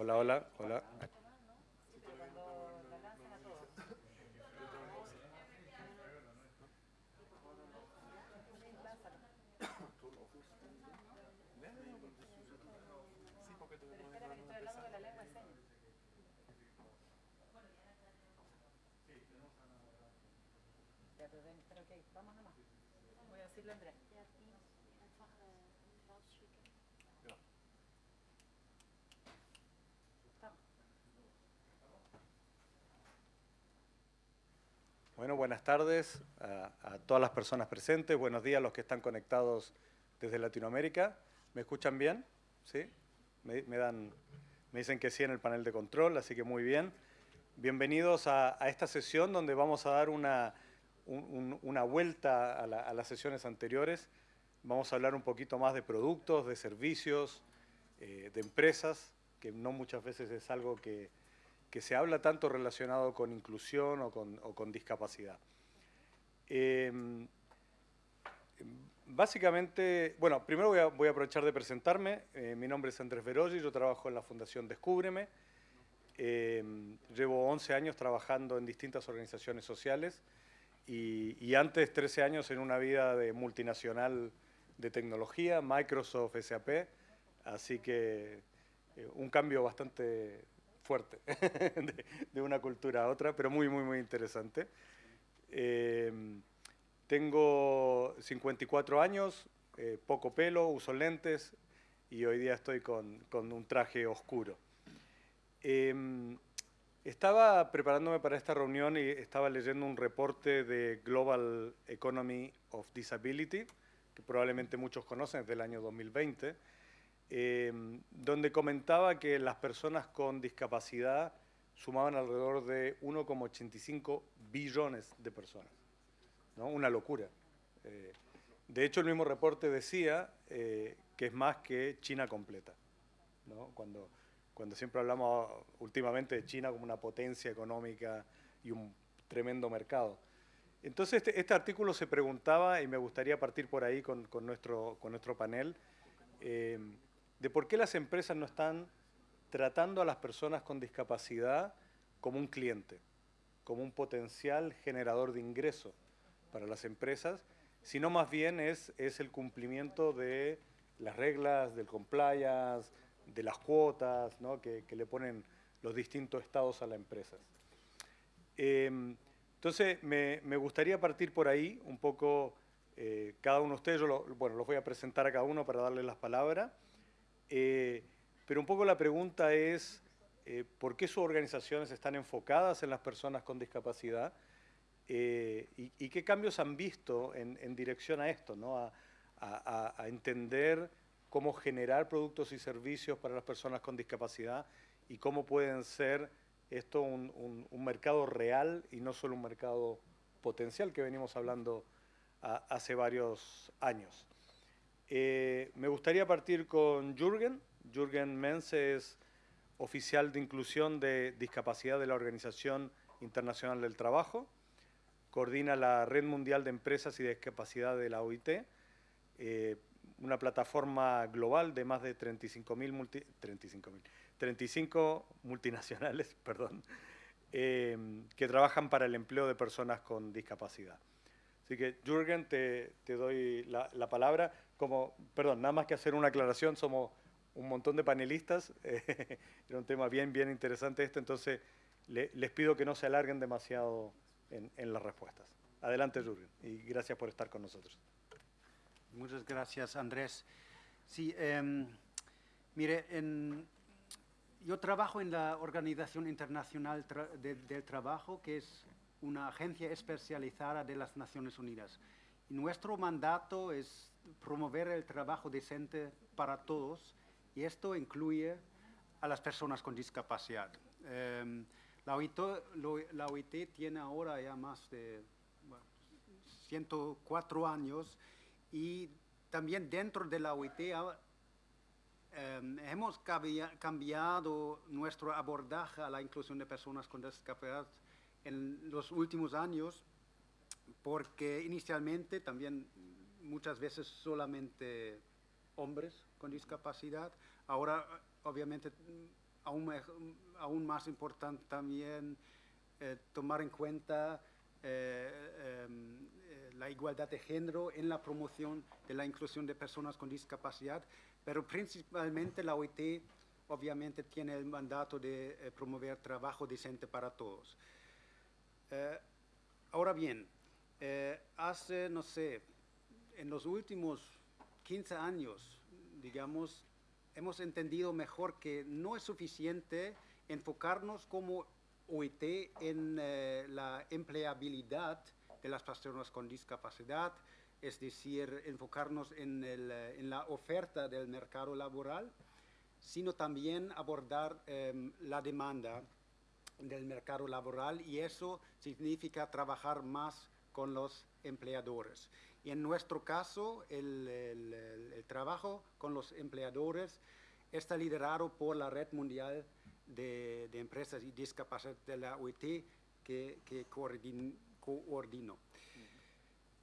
Hola, hola, hola. Pero que vamos nomás. Voy a decirle Andrés. Bueno, buenas tardes a, todas las personas presentes. Buenos días a los que están conectados desde Latinoamérica. ¿Me escuchan bien? ¿Sí? Me, dan, me dicen que sí en el panel de control, así que muy bien. Bienvenidos a, esta sesión donde vamos a dar una, un- un- una vuelta a las sesiones anteriores. Vamos a hablar un poquito más de productos, de servicios, eh, de empresas, que no muchas veces es algo que, que se habla tanto relacionado con inclusión o con, discapacidad. Eh, básicamente, bueno, primero voy a, aprovechar de presentarme. Eh, mi nombre es Andrés Veroggi, yo trabajo en la Fundación Descúbreme. Eh, llevo 11 años trabajando en distintas organizaciones sociales y, y antes 13 años en una vida de multinacional de tecnología, Microsoft, SAP, así que eh, un cambio bastante fuerte de, de una cultura a otra, pero muy, muy, muy interesante. Eh, tengo 54 años, eh, poco pelo, uso lentes y hoy día estoy con, con un traje oscuro. Eh, estaba preparándome para esta reunión y estaba leyendo un reporte de Global Economy of Disability, que probablemente muchos conocen, es del año 2020, eh, donde comentaba que las personas con discapacidad sumaban alrededor de 1,85 billones de personas. ¿no? Una locura. Eh, de hecho, el mismo reporte decía eh, que es más que China completa. ¿no? Cuando, cuando siempre hablamos últimamente de China como una potencia económica y un tremendo mercado. Entonces, este, este artículo se preguntaba, y me gustaría partir por ahí con, nuestro, con nuestro panel, eh, de por qué las empresas no están tratando a las personas con discapacidad como un cliente, como un potencial generador de ingresos para las empresas, sino más bien es, el cumplimiento de las reglas, del compliance, de las cuotas ¿no? que, le ponen los distintos estados a las empresas. Eh, entonces, me, gustaría partir por ahí, un poco, eh, cada uno de ustedes, yo bueno, los voy a presentar a cada uno para darles las palabras, eh, pero un poco la pregunta es, eh, ¿por qué sus organizaciones están enfocadas en las personas con discapacidad? Eh, y, y qué cambios han visto en, en dirección a esto, ¿no? a, a- a- entender cómo generar productos y servicios para las personas con discapacidad y cómo pueden ser esto un, un- un mercado real y no solo un mercado potencial que venimos hablando a- hace varios años. Eh, me gustaría partir con Jürgen. Jürgen Mense es oficial de inclusión de discapacidad de la Organización Internacional del Trabajo. Coordina la Red Mundial de Empresas y Discapacidad de la OIT, eh, una plataforma global de más de 35.000 multi, 35.000, 35 multinacionales, perdón, eh, que trabajan para el empleo de personas con discapacidad. Así que, Jürgen, te, doy la palabra. Como, perdón, nada más que hacer una aclaración, somos un montón de panelistas. eh, era un tema bien, bien interesante este, entonces le- les pido que no se alarguen demasiado en, en las respuestas. Adelante, Jürgen, y gracias por estar con nosotros. Muchas gracias, Andrés. Sí, em, mire, en- yo trabajo en la Organización Internacional Tra- de- del Trabajo, que es una agencia especializada de las Naciones Unidas. Y nuestro mandato es promover el trabajo decente para todos, y esto incluye a las personas con discapacidad. Em, la, OIT, tiene ahora ya más de bueno, 104 años y también dentro de la OIT em, hemos cambiado nuestro abordaje a la inclusión de personas con discapacidad en los últimos años porque inicialmente también muchas veces solamente hombres con discapacidad. Ahora, obviamente, aún, aún más importante también eh, tomar en cuenta eh, em, eh, la igualdad de género en la promoción de la inclusión de personas con discapacidad, pero principalmente la OIT obviamente tiene el mandato de promover trabajo decente para todos. Ahora bien, hace, no sé, en los últimos 15 años, digamos, hemos entendido mejor que no es suficiente enfocarnos como OIT en eh, la empleabilidad de las personas con discapacidad, es decir, enfocarnos en, eh, la oferta del mercado laboral, sino también abordar em, la demanda del mercado laboral y eso significa trabajar más con los empleadores. Y en nuestro caso, el, el- el- trabajo con los empleadores está liderado por la Red Mundial de, de Empresas y Discapacidad de la OIT que, que coordin- coordino.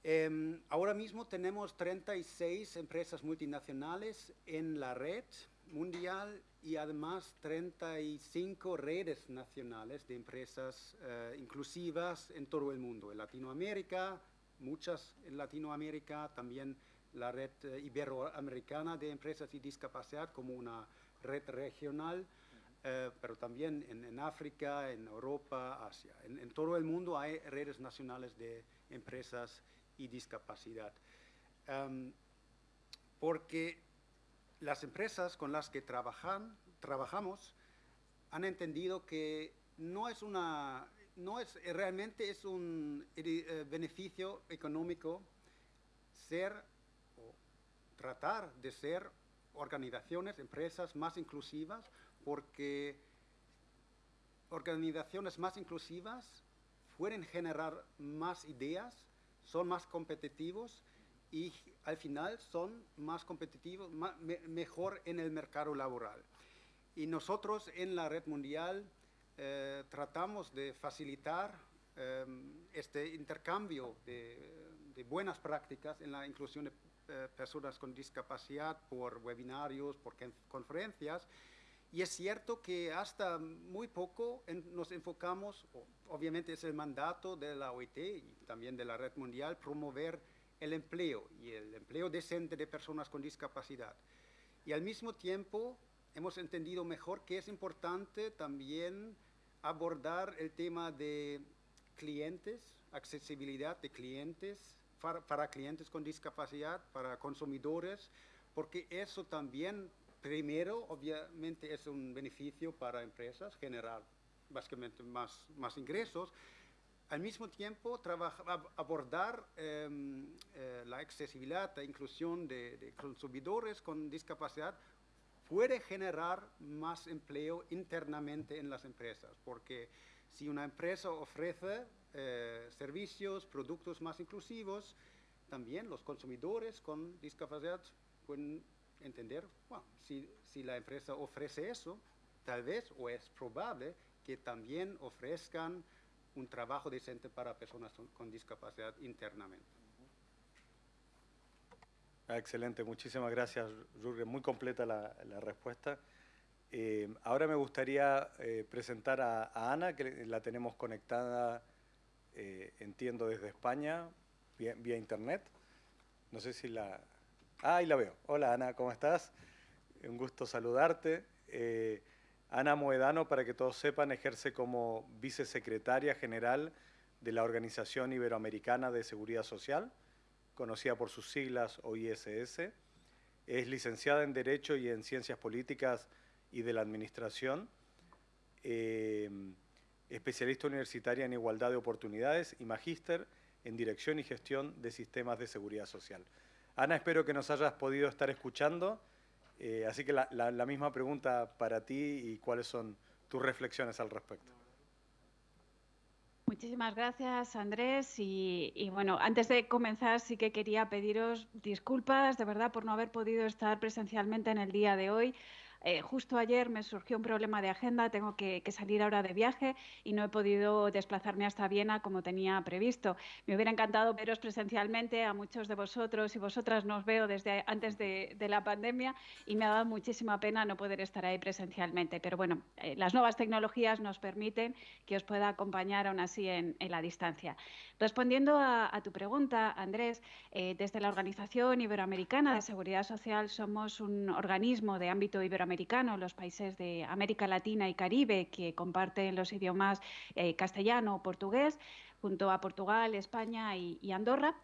Em, ahora mismo tenemos 36 empresas multinacionales en la red mundial y además 35 redes nacionales de empresas eh, inclusivas en todo el mundo. En Latinoamérica, muchas en Latinoamérica, también la red eh, iberoamericana de empresas y discapacidad como una red regional, eh, pero también en, África, en Europa, Asia. En, en todo el mundo hay redes nacionales de empresas y discapacidad. Em, porque las empresas con las que trabajan, trabajamos han entendido que no es una, no es, eh, realmente es un eh, beneficio económico ser o tratar de ser organizaciones, empresas más inclusivas, porque organizaciones más inclusivas pueden generar más ideas, son más competitivos y al final son más competitivos, mejor en el mercado laboral. Y nosotros en la red mundial eh, tratamos de facilitar eh, este intercambio de, de buenas prácticas en la inclusión de eh, personas con discapacidad por webinarios, por con- conferencias. Y es cierto que hasta muy poco en- nos enfocamos, obviamente es el mandato de la OIT y también de la red mundial, promover el empleo y el empleo decente de personas con discapacidad. Y al mismo tiempo hemos entendido mejor que es importante también abordar el tema de clientes, accesibilidad de clientes, para, clientes con discapacidad, para consumidores, porque eso también, primero, obviamente es un beneficio para empresas, generar básicamente más, más ingresos, al mismo tiempo abordar em, eh, la accesibilidad, la inclusión de, de consumidores con discapacidad puede generar más empleo internamente en las empresas, porque si una empresa ofrece eh, servicios, productos más inclusivos, también los consumidores con discapacidad pueden entender, bueno, si, la empresa ofrece eso, tal vez o es probable que también ofrezcan un trabajo decente para personas con discapacidad internamente. Ah, excelente, muchísimas gracias, Jürgen. Muy completa la, la respuesta. Eh, ahora me gustaría eh, presentar a, a Ana, que la tenemos conectada, eh, entiendo, desde España, vía, vía internet. No sé si la... Ah, ahí la veo. Hola Ana, ¿cómo estás? Un gusto saludarte. Eh, Ana Moedano, para que todos sepan, ejerce como vicesecretaria general de la Organización Iberoamericana de Seguridad Social conocida por sus siglas OISS. Es licenciada en Derecho y en Ciencias Políticas y de la Administración, eh, especialista universitaria en Igualdad de Oportunidades y magíster en Dirección y Gestión de Sistemas de Seguridad Social. Ana, espero que nos hayas podido estar escuchando, eh, así que la, misma pregunta para ti y cuáles son tus reflexiones al respecto. Muchísimas gracias, Andrés. Y, y bueno, antes de comenzar, sí que quería pediros disculpas, de verdad, por no haber podido estar presencialmente en el día de hoy. Eh, justo ayer me surgió un problema de agenda, tengo que, salir ahora de viaje y no he podido desplazarme hasta Viena como tenía previsto. Me hubiera encantado veros presencialmente, a muchos de vosotros y vosotras nos veo desde antes de, la pandemia y me ha dado muchísima pena no poder estar ahí presencialmente. Pero bueno, eh, las nuevas tecnologías nos permiten que os pueda acompañar aún así en, la distancia. Respondiendo a, tu pregunta, Andrés, eh, desde la Organización Iberoamericana de Seguridad Social somos un organismo de ámbito iberoamericano, los países de América Latina y Caribe que comparten los idiomas eh, castellano o portugués, junto a Portugal, España y Andorra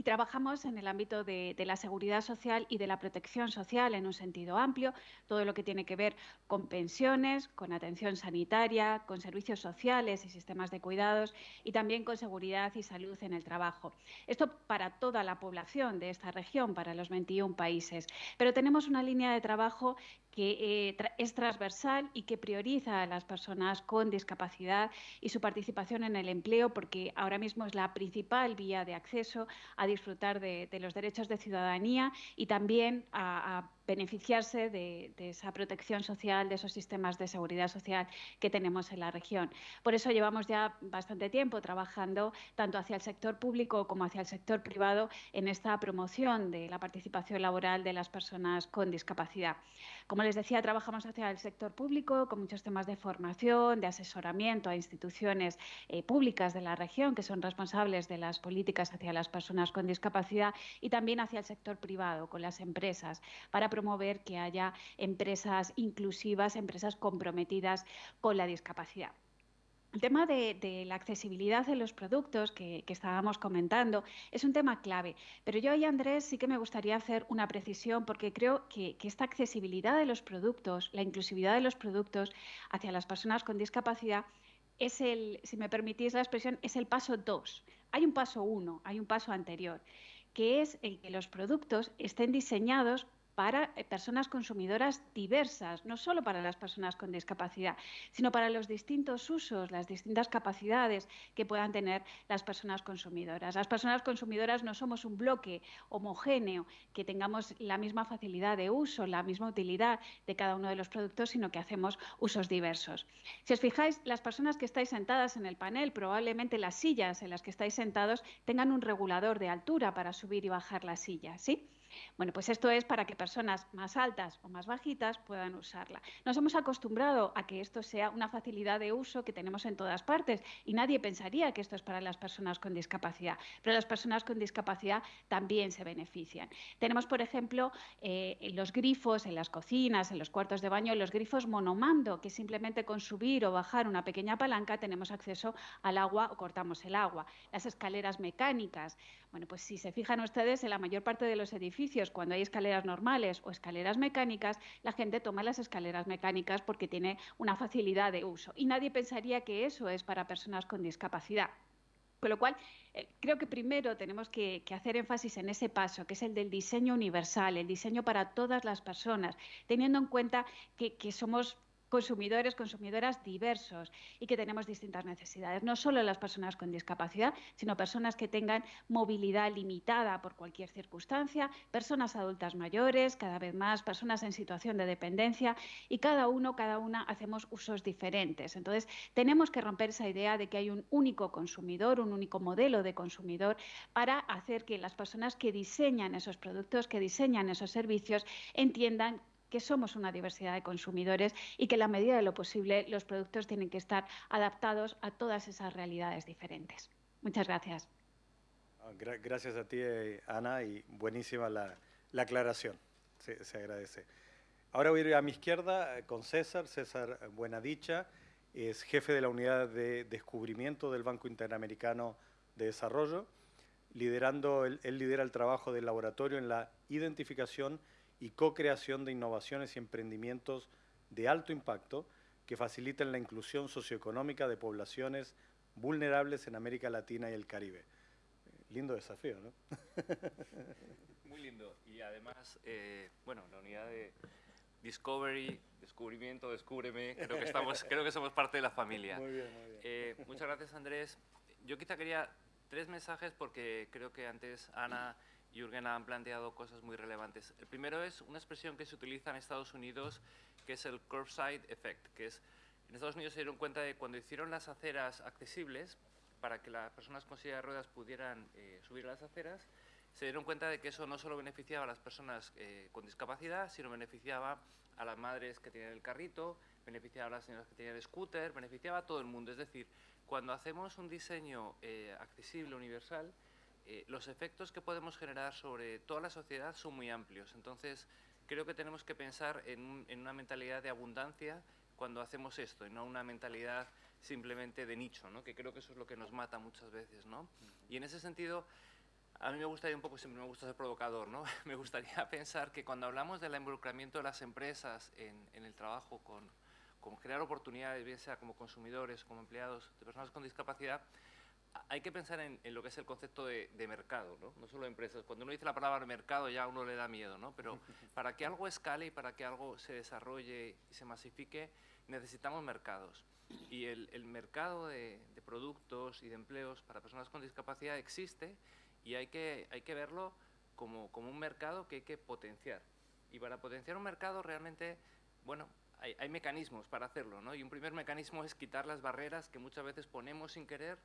y trabajamos en el ámbito de, la seguridad social y de la protección social en un sentido amplio, todo lo que tiene que ver con pensiones, con atención sanitaria, con servicios sociales y sistemas de cuidados y también con seguridad y salud en el trabajo. Esto para toda la población de esta región, para los 21 países. Pero tenemos una línea de trabajo que eh, es transversal y que prioriza a las personas con discapacidad y su participación en el empleo, porque ahora mismo es la principal vía de acceso a disfrutar de, los derechos de ciudadanía y también a beneficiarse de, esa protección social, de esos sistemas de seguridad social que tenemos en la región. Por eso llevamos ya bastante tiempo trabajando tanto hacia el sector público como hacia el sector privado en esta promoción de la participación laboral de las personas con discapacidad. Como les decía, trabajamos hacia el sector público con muchos temas de formación, de asesoramiento a instituciones eh, públicas de la región que son responsables de las políticas hacia las personas con discapacidad y también hacia el sector privado con las empresas para promover que haya empresas inclusivas, empresas comprometidas con la discapacidad. El tema de, la accesibilidad de los productos que, estábamos comentando es un tema clave, pero yo ahí, Andrés, sí que me gustaría hacer una precisión porque creo que, que, esta accesibilidad de los productos, la inclusividad de los productos hacia las personas con discapacidad es el, si me permitís la expresión, es el paso dos. Hay un paso uno, hay un paso anterior, que es el que los productos estén diseñados para eh, personas consumidoras diversas, no solo para las personas con discapacidad, sino para los distintos usos, las distintas capacidades que puedan tener las personas consumidoras. Las personas consumidoras no somos un bloque homogéneo que tengamos la misma facilidad de uso, la misma utilidad de cada uno de los productos, sino que hacemos usos diversos. Si os fijáis, las personas que estáis sentadas en el panel, probablemente las sillas en las que estáis sentados tengan un regulador de altura para subir y bajar la silla, ¿sí? Bueno, pues esto es para que personas más altas o más bajitas puedan usarla. Nos hemos acostumbrado a que esto sea una facilidad de uso que tenemos en todas partes y nadie pensaría que esto es para las personas con discapacidad, pero las personas con discapacidad también se benefician. Tenemos, por ejemplo, eh, los grifos en las cocinas, en los cuartos de baño, los grifos monomando, que simplemente con subir o bajar una pequeña palanca tenemos acceso al agua o cortamos el agua. Las escaleras mecánicas. Bueno, pues si se fijan ustedes, en la mayor parte de los edificios, cuando hay escaleras normales o escaleras mecánicas, la gente toma las escaleras mecánicas porque tiene una facilidad de uso. Y nadie pensaría que eso es para personas con discapacidad. Con lo cual, eh, creo que primero tenemos que, hacer énfasis en ese paso, que es el del diseño universal, el diseño para todas las personas, teniendo en cuenta que somos consumidores, consumidoras diversos y que tenemos distintas necesidades. No solo las personas con discapacidad, sino personas que tengan movilidad limitada por cualquier circunstancia, personas adultas mayores, cada vez más personas en situación de dependencia y cada uno, cada una hacemos usos diferentes. Entonces, tenemos que romper esa idea de que hay un único consumidor, un único modelo de consumidor para hacer que las personas que diseñan esos productos, que diseñan esos servicios, entiendan que somos una diversidad de consumidores y que en la medida de lo posible los productos tienen que estar adaptados a todas esas realidades diferentes. Muchas gracias. Ah, gracias a ti, eh, Ana, y buenísima la, aclaración. Se, agradece. Ahora voy a ir a mi izquierda eh, con César, César Buenadicha, es jefe de la unidad de descubrimiento del Banco Interamericano de Desarrollo, liderando, él lidera el trabajo del laboratorio en la identificación co-creación de innovaciones y emprendimientos de alto impacto que faciliten la inclusión socioeconómica de poblaciones vulnerables en América Latina y el Caribe. Lindo desafío, ¿no? Muy lindo. Y además, eh, bueno, la unidad de Discovery, descubrimiento, descúbreme, creo que, estamos, creo que somos parte de la familia. Muy bien, muy bien. Eh, muchas gracias, Andrés. Yo quizá quería tres mensajes porque creo que antes Ana Jürgen han planteado cosas muy relevantes. El primero es una expresión que se utiliza en Estados Unidos, que es el curbside effect, que es, en Estados Unidos se dieron cuenta de cuando hicieron las aceras accesibles, para que las personas con silla de ruedas pudieran eh, subir a las aceras, se dieron cuenta de que eso no solo beneficiaba a las personas eh, con discapacidad, sino beneficiaba a las madres que tienen el carrito, beneficiaba a las señoras que tienen el scooter, beneficiaba a todo el mundo. Es decir, cuando hacemos un diseño eh, accesible, universal, los efectos que podemos generar sobre toda la sociedad son muy amplios. Entonces, creo que tenemos que pensar en, en una mentalidad de abundancia cuando hacemos esto, y no una mentalidad simplemente de nicho, ¿no? que creo que eso es lo que nos mata muchas veces. ¿no? Y en ese sentido, a mí me gustaría un poco, siempre me gusta ser provocador, ¿no? me gustaría pensar que cuando hablamos del involucramiento de las empresas en, en el trabajo con, con, crear oportunidades, bien sea como consumidores, como empleados de personas con discapacidad, hay que pensar en, en lo que es el concepto de, de, mercado, ¿no? no solo empresas. Cuando uno dice la palabra mercado ya a uno le da miedo, ¿no? pero para que algo escale y para que algo se desarrolle y se masifique, necesitamos mercados. Y el, el mercado de, de, productos y de empleos para personas con discapacidad existe y hay que, hay que verlo como, como un mercado que hay que potenciar. Y para potenciar un mercado realmente, bueno, hay, hay mecanismos para hacerlo, ¿no? Y un primer mecanismo es quitar las barreras que muchas veces ponemos sin querer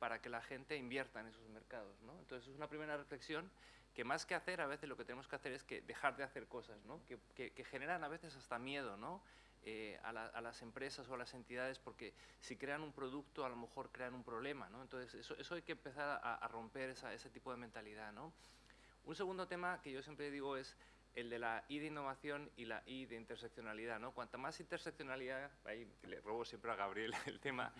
para que la gente invierta en esos mercados, ¿no? Entonces es una primera reflexión que más que hacer, a veces lo que tenemos que hacer es que dejar de hacer cosas, ¿no? Que, que, que generan a veces hasta miedo, ¿no? Eh, a, la, a, las empresas o a las entidades porque si crean un producto a lo mejor crean un problema, ¿no? Entonces eso, eso hay que empezar a, a romper esa, ese tipo de mentalidad, ¿no? Un segundo tema que yo siempre digo es el de la I de innovación y la I de interseccionalidad, ¿no? Cuanta más interseccionalidad, ahí le robo siempre a Gabriel el tema,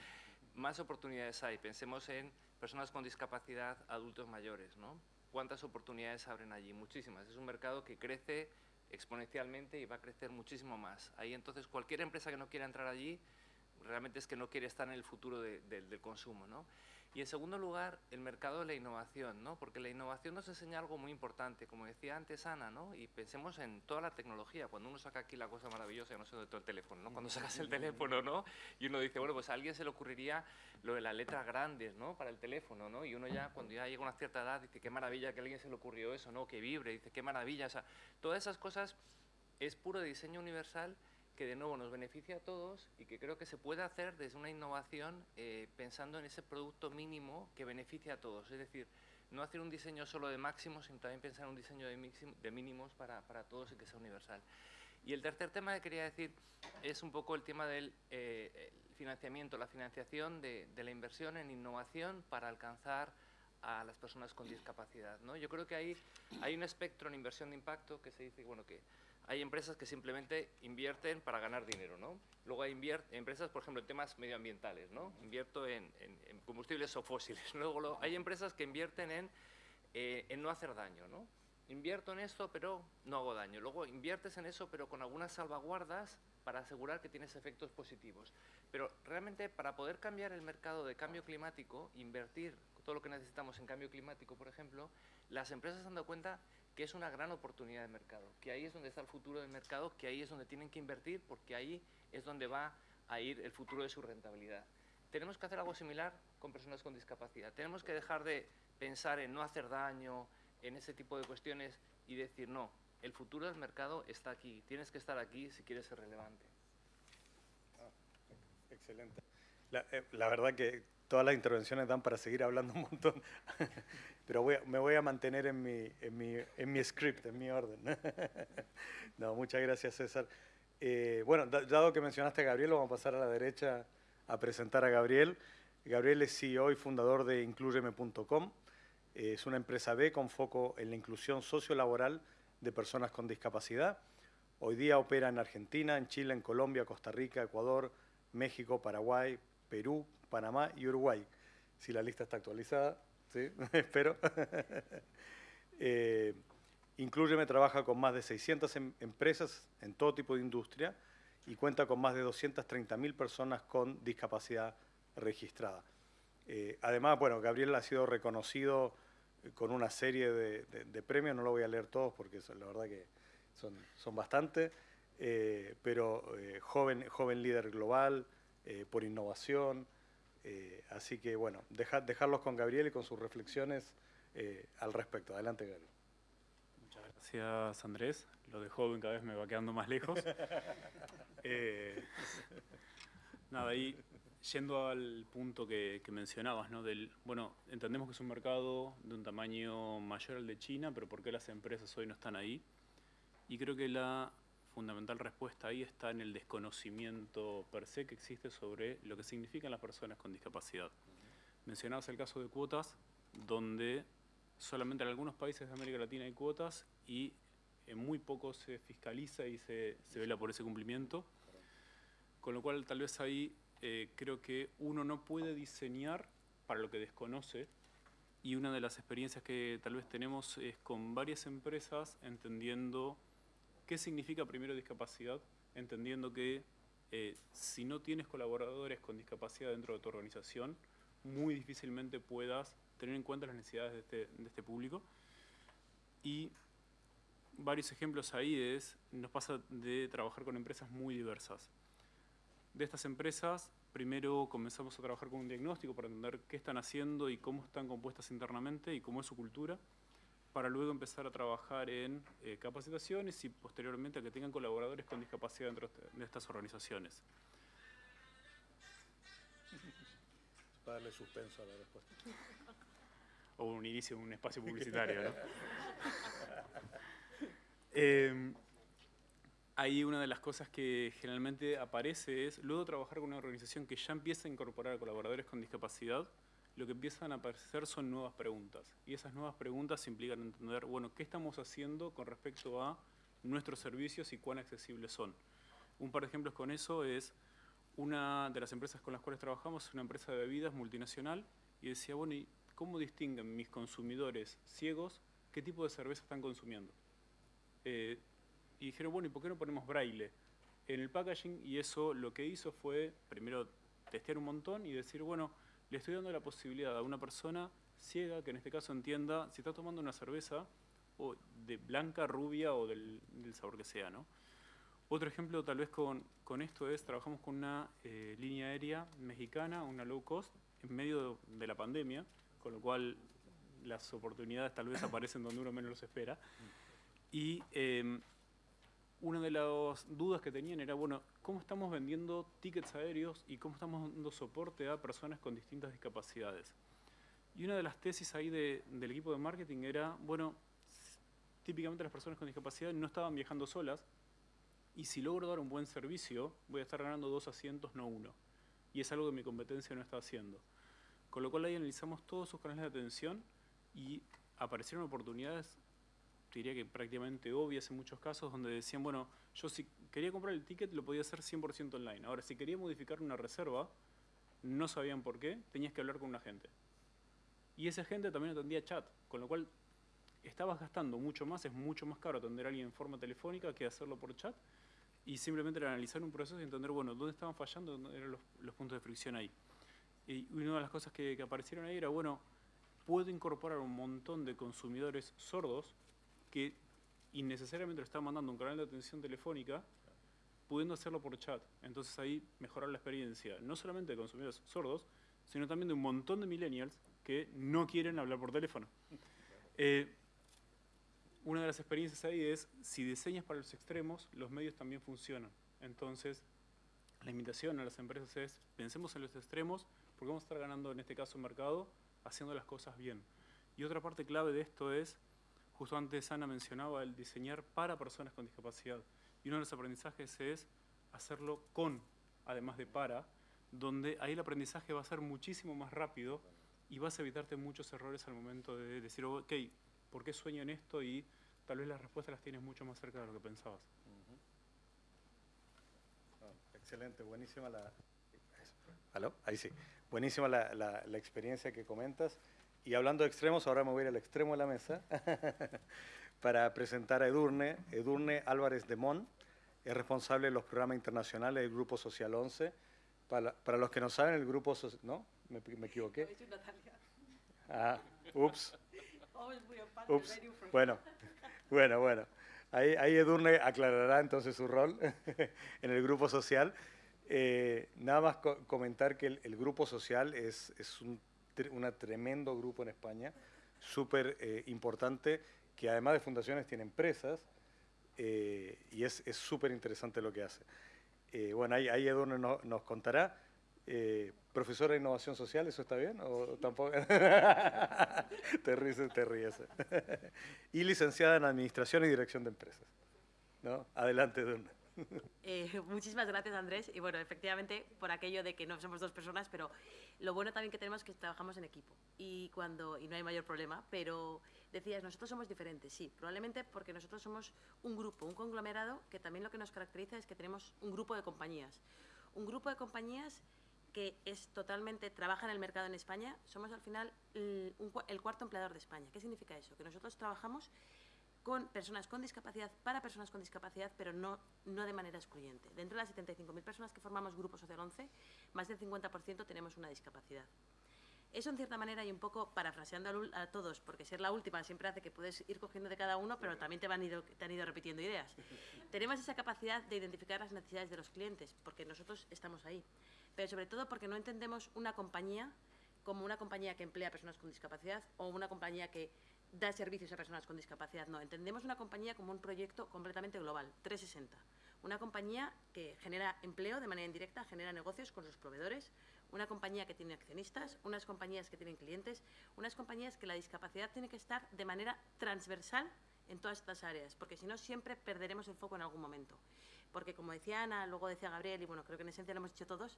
más oportunidades hay. Pensemos en personas con discapacidad, adultos mayores, ¿no? ¿Cuántas oportunidades abren allí? Muchísimas. Es un mercado que crece exponencialmente y va a crecer muchísimo más. Ahí entonces cualquier empresa que no quiera entrar allí realmente es que no quiere estar en el futuro de, de, del consumo. ¿no? Y en segundo lugar, el mercado de la innovación, ¿no? porque la innovación nos enseña algo muy importante, como decía antes Ana, ¿no? y pensemos en toda la tecnología. Cuando uno saca aquí la cosa maravillosa, no sé dónde todo el teléfono, ¿no? cuando sacas el teléfono ¿no? y uno dice, bueno, pues a alguien se le ocurriría lo de las letras grandes ¿no? para el teléfono, ¿no? y uno ya cuando ya llega a una cierta edad dice, qué maravilla que a alguien se le ocurrió eso, ¿no? que vibre, dice, qué maravilla. O sea, todas esas cosas es puro diseño universal que de nuevo nos beneficia a todos y que creo que se puede hacer desde una innovación eh, pensando en ese producto mínimo que beneficia a todos. Es decir, no hacer un diseño solo de máximos, sino también pensar en un diseño de, mixim, de mínimos para, para, todos y que sea universal. Y el tercer tema que quería decir es un poco el tema del eh, financiamiento, la financiación de, de, la inversión en innovación para alcanzar a las personas con discapacidad. ¿no? Yo creo que ahí hay un espectro en inversión de impacto que se dice bueno, que hay empresas que simplemente invierten para ganar dinero, ¿no? Luego hay empresas, por ejemplo, en temas medioambientales, ¿no? Invierto en, en, en combustibles o fósiles. Luego lo, hay empresas que invierten en, eh, en no hacer daño, ¿no? Invierto en esto, pero no hago daño. Luego inviertes en eso, pero con algunas salvaguardas para asegurar que tienes efectos positivos. Pero realmente para poder cambiar el mercado de cambio climático, invertir todo lo que necesitamos en cambio climático, por ejemplo, las empresas se han dado cuenta que es una gran oportunidad de mercado, que ahí es donde está el futuro del mercado, que ahí es donde tienen que invertir, porque ahí es donde va a ir el futuro de su rentabilidad. Tenemos que hacer algo similar con personas con discapacidad. Tenemos que dejar de pensar en no hacer daño, en ese tipo de cuestiones y decir, no, el futuro del mercado está aquí, tienes que estar aquí si quieres ser relevante. Ah, excelente. Eh, la verdad que todas las intervenciones dan para seguir hablando un montón, pero voy a, me voy a mantener en mi, en, mi, en mi script, en mi orden. no, muchas gracias César. Eh, bueno, dado que mencionaste a Gabriel, vamos a pasar a la derecha a presentar a Gabriel. Gabriel es CEO y fundador de incluyeme.com. Eh, es una empresa B con foco en la inclusión sociolaboral de personas con discapacidad. Hoy día opera en Argentina, en Chile, en Colombia, Costa Rica, Ecuador, México, Paraguay, Perú, Panamá y Uruguay. Si la lista está actualizada, ¿sí? espero. eh, Incluyeme trabaja con más de 600 em empresas en todo tipo de industria y cuenta con más de 230.000 personas con discapacidad registrada. Eh, además, bueno, Gabriel ha sido reconocido con una serie de, premios, no lo voy a leer todos porque la verdad que son, son bastantes, eh, pero eh, joven, joven líder global, eh, por innovación, eh, así que bueno, deja, dejarlos con Gabriel y con sus reflexiones eh, al respecto. Adelante, Gabriel. Gracias, Andrés. Lo de joven cada vez me va quedando más lejos. Eh, nada, ahí yendo al punto que, que mencionabas, ¿no? Del, bueno, entendemos que es un mercado de un tamaño mayor al de China, pero ¿por qué las empresas hoy no están ahí? Y creo que la fundamental respuesta ahí está en el desconocimiento per se que existe sobre lo que significan las personas con discapacidad. Mencionabas el caso de cuotas, donde solamente en algunos países de América Latina hay cuotas y en muy pocos se fiscaliza y se, se vela por ese cumplimiento. Con lo cual, tal vez ahí eh, creo que uno no puede diseñar para lo que desconoce y una de las experiencias que tal vez tenemos es con varias empresas entendiendo qué significa primero discapacidad, entendiendo que eh, si no tienes colaboradores con discapacidad dentro de tu organización, muy difícilmente puedas tener en cuenta las necesidades de este, de este público. Y varios ejemplos ahí es, nos pasa de trabajar con empresas muy diversas. De estas empresas, primero comenzamos a trabajar con un diagnóstico para entender qué están haciendo y cómo están compuestas internamente y cómo es su cultura, para luego empezar a trabajar en eh, capacitaciones y posteriormente a que tengan colaboradores con discapacidad dentro de estas organizaciones. Para darle suspenso a la respuesta. O un inicio de un espacio publicitario, ¿no? Eh, ahí una de las cosas que generalmente aparece es, luego trabajar con una organización que ya empieza a incorporar a colaboradores con discapacidad, lo que empiezan a aparecer son nuevas preguntas. Y esas nuevas preguntas implican entender, bueno, ¿qué estamos haciendo con respecto a nuestros servicios y cuán accesibles son? Un par de ejemplos con eso es, una de las empresas con las cuales trabajamos es una empresa de bebidas multinacional y decía, bueno, ¿y cómo distinguen mis consumidores ciegos qué tipo de cerveza están consumiendo? Eh, y dijeron, bueno, ¿y por qué no ponemos braille en el packaging? Y eso lo que hizo fue, primero, testear un montón y decir, bueno, le estoy dando la posibilidad a una persona ciega, que en este caso entienda si está tomando una cerveza o de blanca, rubia o del, del sabor que sea, ¿no? Otro ejemplo tal vez con, con esto es, trabajamos con una eh, línea aérea mexicana, una low cost, en medio de, de la pandemia, con lo cual las oportunidades tal vez aparecen donde uno menos los espera. Y eh, una de las dudas que tenían era, bueno, ¿cómo estamos vendiendo tickets aéreos y cómo estamos dando soporte a personas con distintas discapacidades? Y una de las tesis ahí de, del equipo de marketing era, bueno, típicamente las personas con discapacidad no estaban viajando solas y si logro dar un buen servicio, voy a estar ganando dos asientos, no uno. Y es algo que mi competencia no está haciendo. Con lo cual ahí analizamos todos sus canales de atención y aparecieron oportunidades diría que prácticamente obvias en muchos casos, donde decían, bueno, yo si quería comprar el ticket lo podía hacer 100% online. Ahora, si quería modificar una reserva, no sabían por qué, tenías que hablar con un agente. Y ese agente también atendía chat, con lo cual estabas gastando mucho más, es mucho más caro atender a alguien en forma telefónica que hacerlo por chat, y simplemente analizar un proceso y entender, bueno, dónde estaban fallando, dónde eran los, puntos de fricción ahí. Y una de las cosas que, aparecieron ahí era, bueno, puedo incorporar un montón de consumidores sordos que innecesariamente lo está mandando un canal de atención telefónica, pudiendo hacerlo por chat. Entonces ahí mejorar la experiencia, no solamente de consumidores sordos, sino también de un montón de millennials que no quieren hablar por teléfono. Eh, una de las experiencias ahí es, si diseñas para los extremos, los medios también funcionan. Entonces, la invitación a las empresas es, pensemos en los extremos, porque vamos a estar ganando en este caso mercado haciendo las cosas bien. Y otra parte clave de esto es, Justo antes Ana mencionaba el diseñar para personas con discapacidad. Y uno de los aprendizajes es hacerlo con, además de para, donde ahí el aprendizaje va a ser muchísimo más rápido y vas a evitarte muchos errores al momento de decir, ok, ¿por qué sueño en esto? Y tal vez las respuestas las tienes mucho más cerca de lo que pensabas. Uh -huh. oh, excelente, buenísima la... ¿Aló? Ahí sí. Buenísima la, la, la experiencia que comentas. Y hablando de extremos, ahora me voy a ir al extremo de la mesa para presentar a Edurne. Edurne Álvarez de Mon es responsable de los programas internacionales del Grupo Social 11. Para, para los que no saben, el Grupo Social... ¿No? ¿Me, me equivoqué? Ah, ups. Ups. Bueno, bueno, bueno. Ahí, ahí Edurne aclarará entonces su rol en el Grupo Social. Eh, nada más co comentar que el, el Grupo Social es, es un un tremendo grupo en España, súper eh, importante, que además de fundaciones tiene empresas eh, y es súper interesante lo que hace. Eh, bueno, ahí, ahí Edurne no- nos contará. Eh, profesora de Innovación Social, ¿eso está bien? ¿O tampoco? te ríes, te ríes. y licenciada en Administración y Dirección de Empresas. ¿No? Adelante, Edurne. Eh, muchísimas gracias, Andrés. Y bueno, efectivamente, por aquello de que no somos dos personas, pero lo bueno también que tenemos es que trabajamos en equipo y, cuando, y no hay mayor problema. Pero decías, nosotros somos diferentes, sí, probablemente porque nosotros somos un grupo, un conglomerado, que también lo que nos caracteriza es que tenemos un grupo de compañías. Un grupo de compañías que es totalmente, trabaja en el mercado en España, somos al final el, un el cuarto empleador de España. ¿Qué significa eso? Que nosotros trabajamos con personas con discapacidad, para personas con discapacidad, pero no, no de manera excluyente. Dentro de las 75.000 personas que formamos Grupo Social 11, más del 50% tenemos una discapacidad. Eso, en cierta manera, y un poco parafraseando a, todos, porque ser la última siempre hace que puedes ir cogiendo de cada uno, pero también te, van ido, te han ido repitiendo ideas. Tenemos esa capacidad de identificar las necesidades de los clientes, porque nosotros estamos ahí. Pero sobre todo porque no entendemos una compañía como una compañía que emplea a personas con discapacidad o una compañía que da servicios a personas con discapacidad. No, entendemos una compañía como un proyecto completamente global, 360. Una compañía que genera empleo de manera indirecta, genera negocios con sus proveedores, una compañía que tiene accionistas, unas compañías que tienen clientes, unas compañías que la discapacidad tiene que estar de manera transversal en todas estas áreas, porque si no siempre perderemos el foco en algún momento. Porque como decía Ana, luego decía Gabriel, y bueno, creo que en esencia lo hemos dicho todos,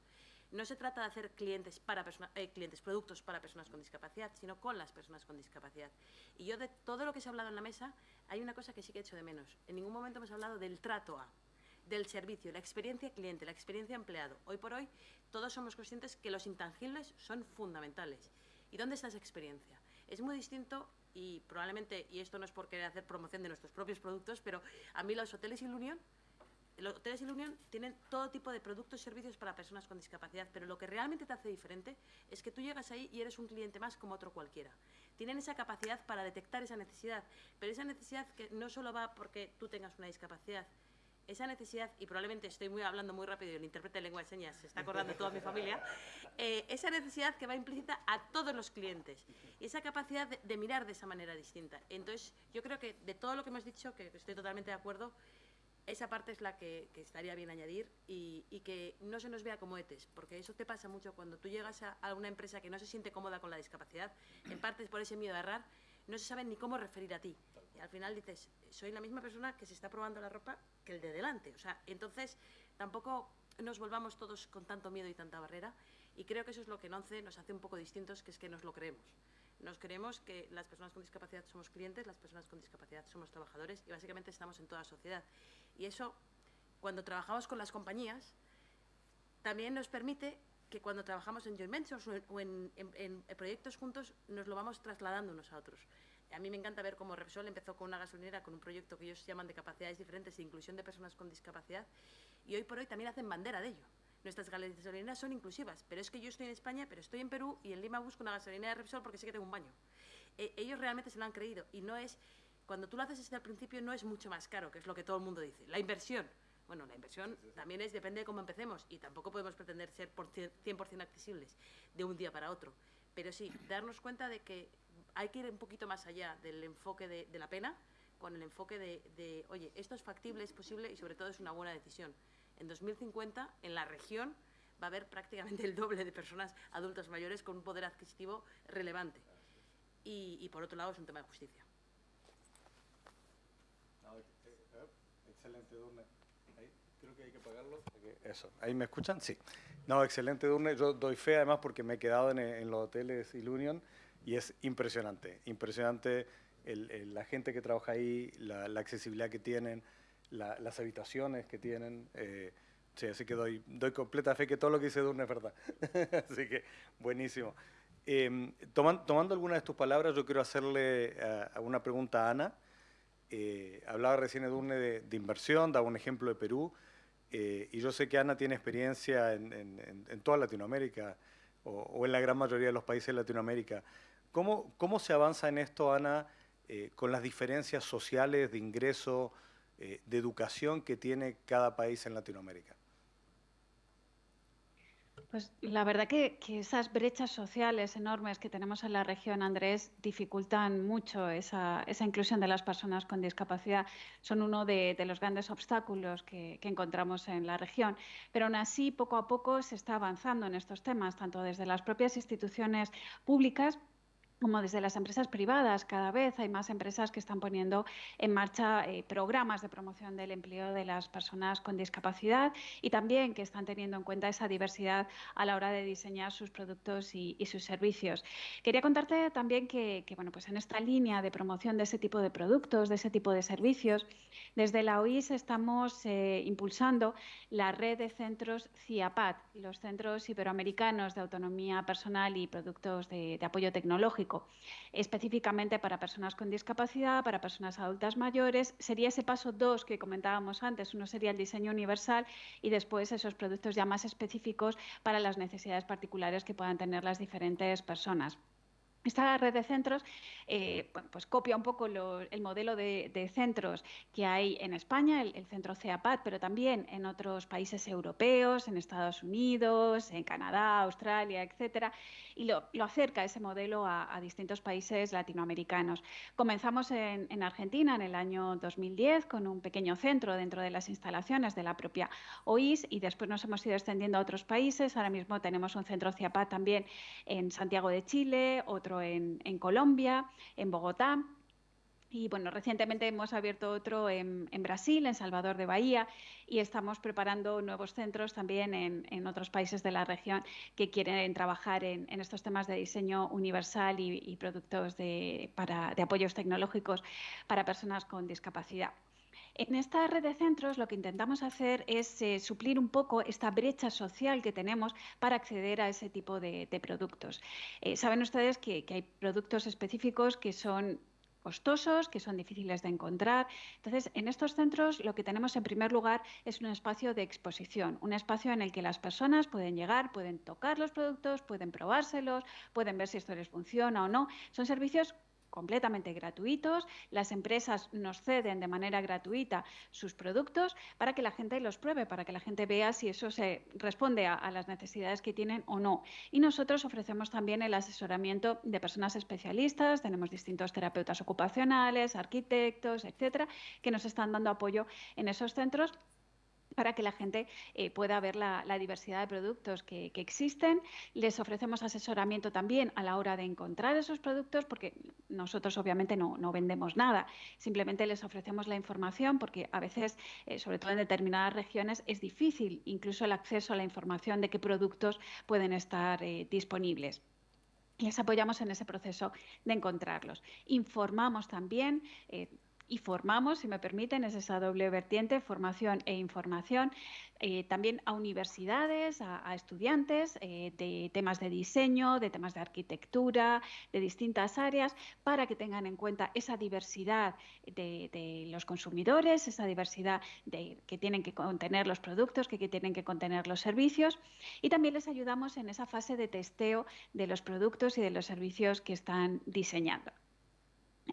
no se trata de hacer clientes, para persona- eh, clientes, productos para personas con discapacidad, sino con las personas con discapacidad. Y yo de todo lo que se ha hablado en la mesa, hay una cosa que sí que he hecho de menos. En ningún momento hemos hablado del trato a, del servicio, la experiencia cliente, la experiencia empleado. Hoy por hoy todos somos conscientes que los intangibles son fundamentales. ¿Y dónde está esa experiencia? Es muy distinto y probablemente, y esto no es por querer hacer promoción de nuestros propios productos, pero a mí los hoteles y la Unión los hoteles y la Unión tienen todo tipo de productos y servicios para personas con discapacidad, pero lo que realmente te hace diferente es que tú llegas ahí y eres un cliente más como otro cualquiera. Tienen esa capacidad para detectar esa necesidad, pero esa necesidad que no solo va porque tú tengas una discapacidad, esa necesidad, y probablemente estoy muy hablando muy rápido y el intérprete de lengua de señas se está acordando toda mi familia, eh, esa necesidad que va implícita a todos los clientes, y esa capacidad de, de mirar de esa manera distinta. Entonces, yo creo que de todo lo que hemos dicho, que estoy totalmente de acuerdo, esa parte es la que, que estaría bien añadir y, y que no se nos vea como etes, porque eso te pasa mucho cuando tú llegas a, a una empresa que no se siente cómoda con la discapacidad, en parte es por ese miedo a errar, no se saben ni cómo referir a ti. Al final dices, soy la misma persona que se está probando la ropa que el de delante. O sea, entonces tampoco nos volvamos todos con tanto miedo y tanta barrera. Y creo que eso es lo que en ONCE nos hace un poco distintos, que es que nos lo creemos. Nos creemos que las personas con discapacidad somos clientes, las personas con discapacidad somos trabajadores y básicamente estamos en toda la sociedad. Y eso, cuando trabajamos con las compañías, también nos permite que cuando trabajamos en joint ventures o en- en proyectos juntos, nos lo vamos trasladando unos a otros. A mí me encanta ver cómo Repsol empezó con una gasolinera, con un proyecto que ellos llaman de capacidades diferentes e inclusión de personas con discapacidad, y hoy por hoy también hacen bandera de ello. Nuestras gasolineras son inclusivas, pero es que yo estoy en España, pero estoy en Perú y en Lima busco una gasolinera de Repsol porque sé que tengo un baño. Eh, ellos realmente se lo han creído y no es, cuando tú lo haces desde el principio no es mucho más caro, que es lo que todo el mundo dice. La inversión, bueno, la inversión también es, depende de cómo empecemos y tampoco podemos pretender ser por cien- 100% accesibles de un día para otro. Pero sí, darnos cuenta de que hay que ir un poquito más allá del enfoque de, la pena, con el enfoque de, oye, esto es factible, es posible y sobre todo es una buena decisión. En 2050, en la región, va a haber prácticamente el doble de personas adultas mayores con un poder adquisitivo relevante. Y, por otro lado, es un tema de justicia. Excelente, Durne. Creo que hay que pagarlo. Eso, ¿ahí me escuchan? Sí. No, excelente, Durne. Yo doy fe además porque me he quedado en, en los hoteles Ilunion y es impresionante, impresionante el- el- la gente que trabaja ahí, la, la accesibilidad que tienen, la- las habitaciones que tienen. eh, sí, así que doy, doy completa fe que todo lo que dice Durne es verdad. así que buenísimo. Eh, toman- tomando algunas de tus palabras, yo quiero hacerle eh, una pregunta a Ana. Eh, hablaba recién Edurne de, de inversión, daba un ejemplo de Perú, eh, y yo sé que Ana tiene experiencia en, en- en- en toda Latinoamérica, o, o en la gran mayoría de los países de Latinoamérica. ¿Cómo, cómo se avanza en esto, Ana, eh, con las diferencias sociales de ingreso, eh, de educación que tiene cada país en Latinoamérica? Pues la verdad que, que, esas brechas sociales enormes que tenemos en la región, Andrés, dificultan mucho esa, esa inclusión de las personas con discapacidad. Son uno de, de los grandes obstáculos que, que, encontramos en la región. Pero aún así, poco a poco se está avanzando en estos temas, tanto desde las propias instituciones públicas como desde las empresas privadas. Cada vez hay más empresas que están poniendo en marcha eh, programas de promoción del empleo de las personas con discapacidad y también que están teniendo en cuenta esa diversidad a la hora de diseñar sus productos y, sus servicios. Quería contarte también que, bueno, pues en esta línea de promoción de ese tipo de productos, de ese tipo de servicios, desde la OIS estamos eh, impulsando la red de centros CIAPAT, los Centros Iberoamericanos de Autonomía Personal y Productos de Apoyo Tecnológico específicamente para personas con discapacidad, para personas adultas mayores. Sería ese paso dos que comentábamos antes. Uno sería el diseño universal y después esos productos ya más específicos para las necesidades particulares que puedan tener las diferentes personas. Esta red de centros eh, pues copia un poco el modelo de, centros que hay en España, el, centro CEAPAT, pero también en otros países europeos, en Estados Unidos, en Canadá, Australia, etcétera, y lo, acerca ese modelo a, distintos países latinoamericanos. Comenzamos en, en, Argentina en el año 2010 con un pequeño centro dentro de las instalaciones de la propia OIS y después nos hemos ido extendiendo a otros países. Ahora mismo tenemos un centro CEAPAT también en Santiago de Chile, otro en, Colombia, en Bogotá. Y bueno, recientemente hemos abierto otro en, Brasil, en Salvador de Bahía, y estamos preparando nuevos centros también en, en otros países de la región que quieren trabajar en, estos temas de diseño universal y, y productos de, para, de apoyos tecnológicos para personas con discapacidad. En esta red de centros lo que intentamos hacer es eh, suplir un poco esta brecha social que tenemos para acceder a ese tipo de, productos. Eh, Saben ustedes que, que hay productos específicos que son costosos, que son difíciles de encontrar. Entonces, en estos centros lo que tenemos en primer lugar es un espacio de exposición, un espacio en el que las personas pueden llegar, pueden tocar los productos, pueden probárselos, pueden ver si esto les funciona o no. Son servicios completamente gratuitos. Las empresas nos ceden de manera gratuita sus productos para que la gente los pruebe, para que la gente vea si eso se responde a, a, las necesidades que tienen o no. Y nosotros ofrecemos también el asesoramiento de personas especialistas, tenemos distintos terapeutas ocupacionales, arquitectos, etcétera, que nos están dando apoyo en esos centros para que la gente eh, pueda ver la, diversidad de productos que, existen. Les ofrecemos asesoramiento también a la hora de encontrar esos productos, porque nosotros obviamente no, no vendemos nada, simplemente les ofrecemos la información, porque a veces, eh, sobre todo en determinadas regiones, es difícil incluso el acceso a la información de qué productos pueden estar eh, disponibles les apoyamos en ese proceso de encontrarlos. Informamos también, y formamos, si me permiten, es esa doble vertiente, formación e información, eh, también a universidades, a, estudiantes eh, de temas de diseño, de temas de arquitectura, de distintas áreas, para que tengan en cuenta esa diversidad de, los consumidores, esa diversidad de, que tienen que contener los productos, que tienen que contener los servicios, y también les ayudamos en esa fase de testeo de los productos y de los servicios que están diseñando.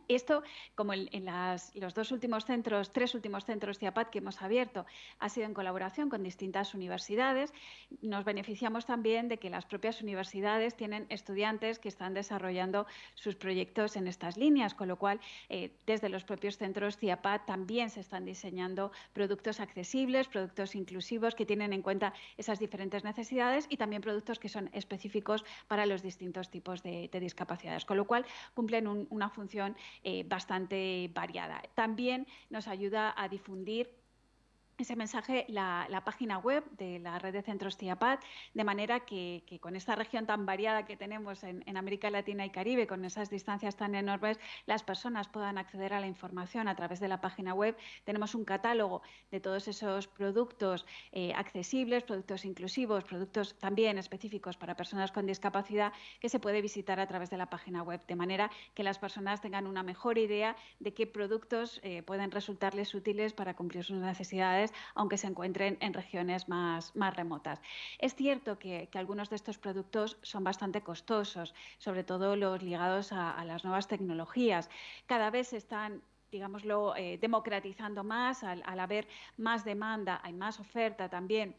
Esto, como en, las, los dos últimos centros, tres últimos centros CIAPAT que hemos abierto, ha sido en colaboración con distintas universidades. Nos beneficiamos también de que las propias universidades tienen estudiantes que están desarrollando sus proyectos en estas líneas, con lo cual, eh, desde los propios centros CIAPAT también se están diseñando productos accesibles, productos inclusivos que tienen en cuenta esas diferentes necesidades y también productos que son específicos para los distintos tipos de, de discapacidades, con lo cual cumplen un, una función eh, bastante variada. También nos ayuda a difundir ese mensaje la, página web de la red de centros TIAPAD, de manera que, con esta región tan variada que tenemos en, en, América Latina y Caribe, con esas distancias tan enormes, las personas puedan acceder a la información a través de la página web. Tenemos un catálogo de todos esos productos eh, accesibles, productos inclusivos, productos también específicos para personas con discapacidad que se puede visitar a través de la página web, de manera que las personas tengan una mejor idea de qué productos eh, pueden resultarles útiles para cumplir sus necesidades aunque se encuentren en regiones más, remotas. Es cierto que, algunos de estos productos son bastante costosos, sobre todo los ligados a, las nuevas tecnologías. Cada vez están digámoslo, eh, democratizando más, al, al haber más demanda, hay más oferta también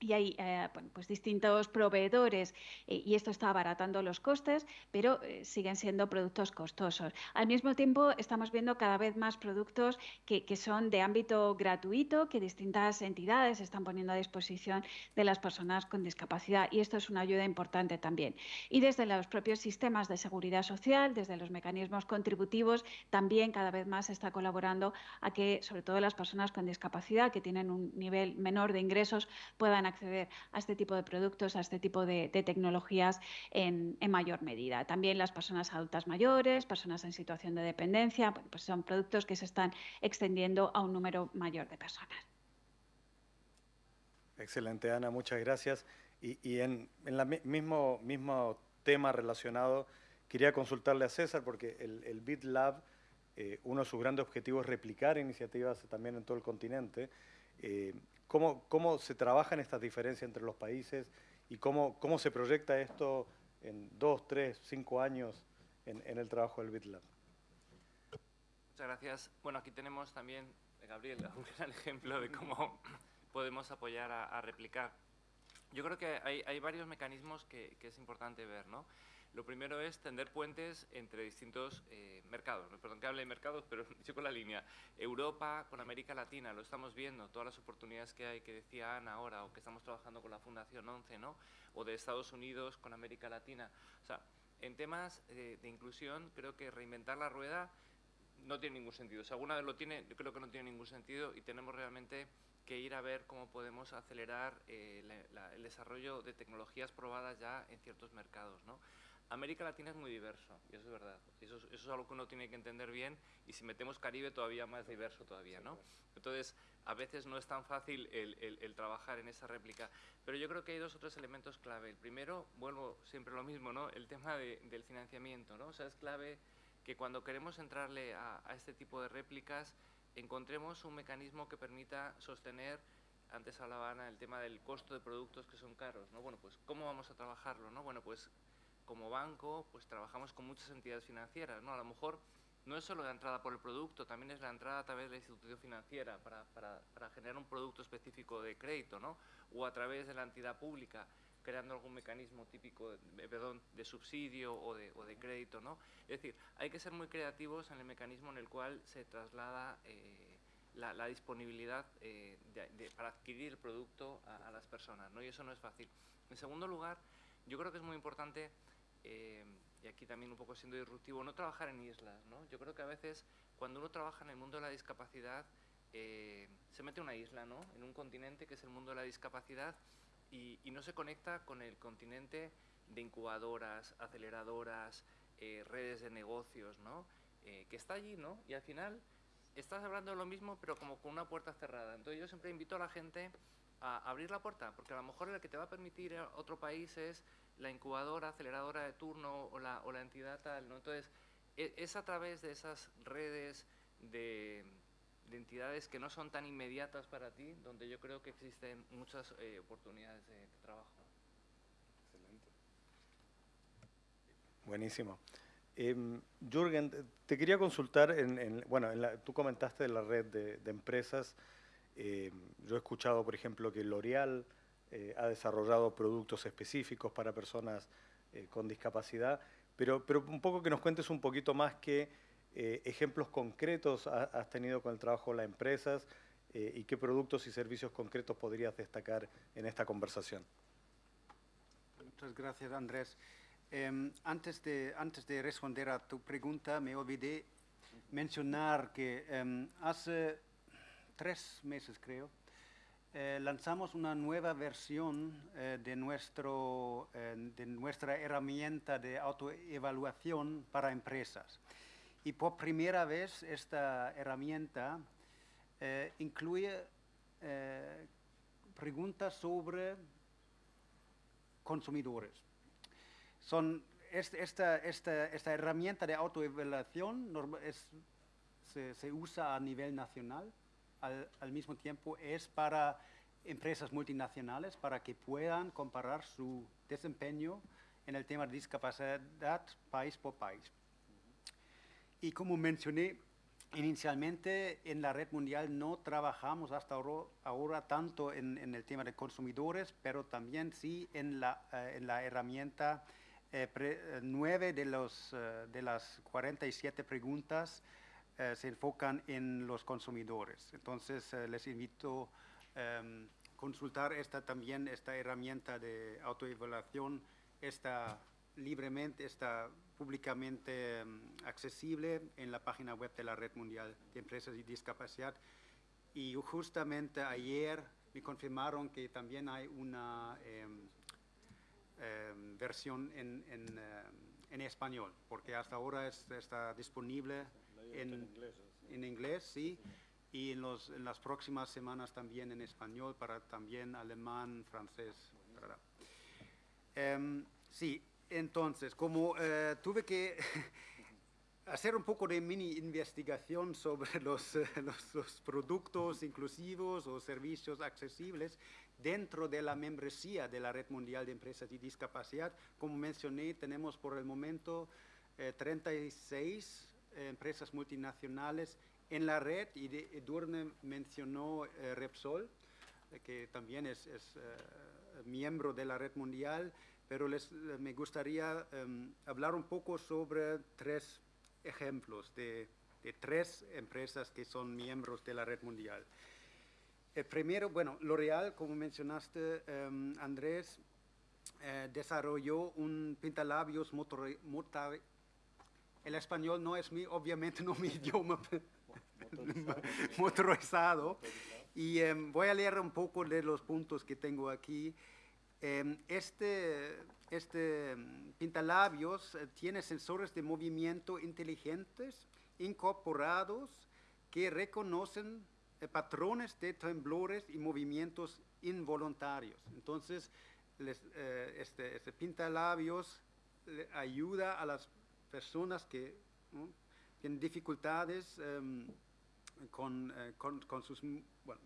y hay eh, pues distintos proveedores eh, y esto está abaratando los costes, pero eh, siguen siendo productos costosos. Al mismo tiempo, estamos viendo cada vez más productos que, que, son de ámbito gratuito, que distintas entidades están poniendo a disposición de las personas con discapacidad y esto es una ayuda importante también. Y desde los propios sistemas de seguridad social, desde los mecanismos contributivos, también cada vez más se está colaborando a que, sobre todo las personas con discapacidad que tienen un nivel menor de ingresos, puedan acceder a este tipo de productos, a este tipo de, de tecnologías en, en, mayor medida. También las personas adultas mayores, personas en situación de dependencia, pues son productos que se están extendiendo a un número mayor de personas. Excelente, Ana, muchas gracias. Y, y en, el mismo, mismo tema relacionado, quería consultarle a César, porque el, el BitLab, eh, uno de sus grandes objetivos es replicar iniciativas también en todo el continente. Eh, ¿cómo, ¿Cómo se trabajan estas diferencias entre los países y cómo, cómo se proyecta esto en dos, tres, cinco años en, en el trabajo del BitLab? Muchas gracias. Bueno, aquí tenemos también, Gabriel, un gran ejemplo de cómo podemos apoyar a, a replicar. Yo creo que hay, hay varios mecanismos que, que, es importante ver, ¿no? Lo primero es tender puentes entre distintos eh, mercados. Perdón que hable de mercados, pero yo con la línea. Europa con América Latina, lo estamos viendo, todas las oportunidades que hay, que decía Ana ahora, o que estamos trabajando con la Fundación 11, ¿no? O de Estados Unidos con América Latina. O sea, en temas eh, de inclusión, creo que reinventar la rueda no tiene ningún sentido. Si alguna vez lo tiene, yo creo que no tiene ningún sentido y tenemos realmente que ir a ver cómo podemos acelerar eh, el desarrollo de tecnologías probadas ya en ciertos mercados. ¿no? América Latina es muy diverso, y eso es verdad. Eso es, eso es, algo que uno tiene que entender bien, y si metemos Caribe todavía más diverso todavía, ¿no? Entonces, a veces no es tan fácil el, el, el, trabajar en esa réplica. Pero yo creo que hay dos o tres elementos clave. El primero, vuelvo siempre lo mismo, ¿no? El tema de, del financiamiento, ¿no? O sea, es clave que cuando queremos entrarle a, a este tipo de réplicas, encontremos un mecanismo que permita sostener antes hablaban el tema del costo de productos que son caros, ¿no? Bueno, pues ¿cómo vamos a trabajarlo, no? Bueno, pues como banco, pues trabajamos con muchas entidades financieras, ¿no? A lo mejor no es solo la entrada por el producto, también es la entrada a través de la institución financiera para, para, para generar un producto específico de crédito, ¿no? O a través de la entidad pública, creando algún mecanismo típico de, perdón, de subsidio o de, o de, crédito, ¿no? Es decir, hay que ser muy creativos en el mecanismo en el cual se traslada eh, la, la, disponibilidad eh, de, de, para adquirir el producto a, a, las personas, ¿no? Y eso no es fácil. En segundo lugar, yo creo que es muy importante eh, y aquí también un poco siendo disruptivo, no trabajar en islas, ¿no? Yo creo que a veces cuando uno trabaja en el mundo de la discapacidad, eh, se mete una isla, ¿no? En un continente que es el mundo de la discapacidad y, y no se conecta con el continente de incubadoras, aceleradoras, eh, redes de negocios, ¿no? Eh, que está allí, ¿no? Y al final estás hablando de lo mismo, pero como con una puerta cerrada. Entonces yo siempre invito a la gente a abrir la puerta, porque a lo mejor lo que te va a permitir a otro país es la incubadora, aceleradora de turno o la, o la entidad tal, ¿no? Entonces, es, es, a través de esas redes de, de, entidades que no son tan inmediatas para ti, donde yo creo que existen muchas eh, oportunidades de, trabajo. Excelente. Buenísimo. Eh, Jürgen, te quería consultar, en, en bueno, en la, tú comentaste de la red de, empresas, eh, yo he escuchado, por ejemplo, que L'Oreal eh, ha desarrollado productos específicos para personas eh, con discapacidad, pero, pero un poco que nos cuentes un poquito más qué eh, ejemplos concretos ha, has tenido con el trabajo de las empresas eh, y qué productos y servicios concretos podrías destacar en esta conversación. Muchas gracias, Andrés. Eh, antes, de, antes de responder a tu pregunta, me olvidé mencionar que eh, hace tres meses, creo, eh, lanzamos una nueva versión eh, de, nuestro, eh, de nuestra herramienta de autoevaluación para empresas. Y por primera vez esta herramienta incluye preguntas sobre consumidores. Son esta, esta, esta herramienta de autoevaluación se, se usa a nivel nacional al, mismo tiempo es para empresas multinacionales para que puedan comparar su desempeño en el tema de discapacidad país por país. Y como mencioné, Inicialmente en la red mundial no trabajamos hasta ahora, tanto en, el tema de consumidores, pero también sí en la, eh, en la herramienta eh, 9 de, los, eh, de las 47 preguntas eh, se enfocan en los consumidores. Entonces les invito a em, consultar esta, también esta herramienta de autoevaluación, esta libremente, está públicamente um, accesible en la página web de la Red Mundial de Empresas y Discapacidad. Y justamente ayer me confirmaron que también hay una eh, eh, versión en, en, en, español, porque hasta ahora es, está disponible en, en, inglés, en inglés, sí, y en, los, en, las próximas semanas también en español, para también alemán, francés. Um, sí, entonces, como eh, tuve que hacer un poco de mini investigación sobre los, los, los, productos inclusivos o servicios accesibles dentro de la membresía de la Red Mundial de Empresas y Discapacidad, como mencioné, tenemos por el momento eh, 36 eh, empresas multinacionales en la red y de, Edurne mencionó eh, Repsol, eh, que también es, es miembro de la Red Mundial, pero les, me gustaría um, hablar un poco sobre tres ejemplos de, tres empresas que son miembros de la red mundial. El primero, bueno, L'Oreal, como mencionaste, um, Andrés, eh, desarrolló un pintalabios motor, motor, el español no es mi, obviamente no mi idioma motorizado, motorizado. y um, voy a leer un poco de los puntos que tengo aquí. Este, este pintalabios eh, tiene sensores de movimiento inteligentes incorporados que reconocen eh, patrones de temblores y movimientos involuntarios. Entonces, les, eh, este, este pintalabios ayuda a las personas que tienen dificultades con, uh, con, con, sus, bueno,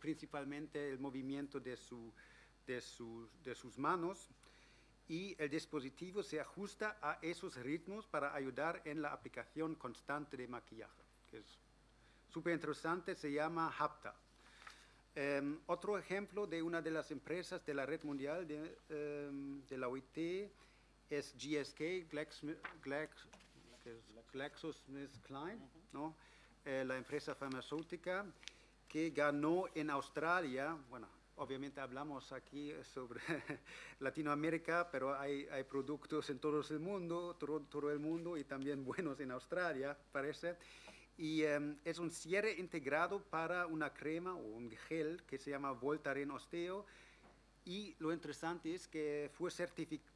principalmente el movimiento de su de sus, de sus manos y el dispositivo se ajusta a esos ritmos para ayudar en la aplicación constante de maquillaje, que es súper interesante, se llama HAPTA. Um, otro ejemplo de una de las empresas de la red mundial de, um, de la OIT es GSK, GlaxoSmithKline, ¿no? eh, la empresa farmacéutica que ganó en Australia, bueno, obviamente hablamos aquí sobre Latinoamérica, pero hay, hay, productos en todo el mundo, todo, el mundo y también buenos en Australia, parece. Y um, es un cierre integrado para una crema o un gel que se llama Voltaren Osteo. Y lo interesante es que fue certificado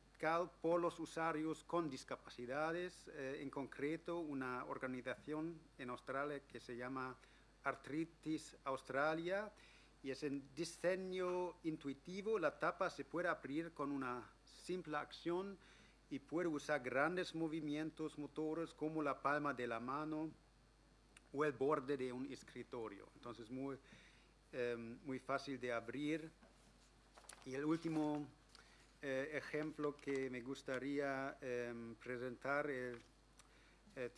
por los usuarios con discapacidades, eh, en concreto una organización en Australia que se llama Artritis Australia, y es en diseño intuitivo, la tapa se puede abrir con una simple acción y puede usar grandes movimientos motores como la palma de la mano o el borde de un escritorio. Entonces, muy, eh, muy fácil de abrir. Y el último eh, ejemplo que me gustaría eh, presentar eh,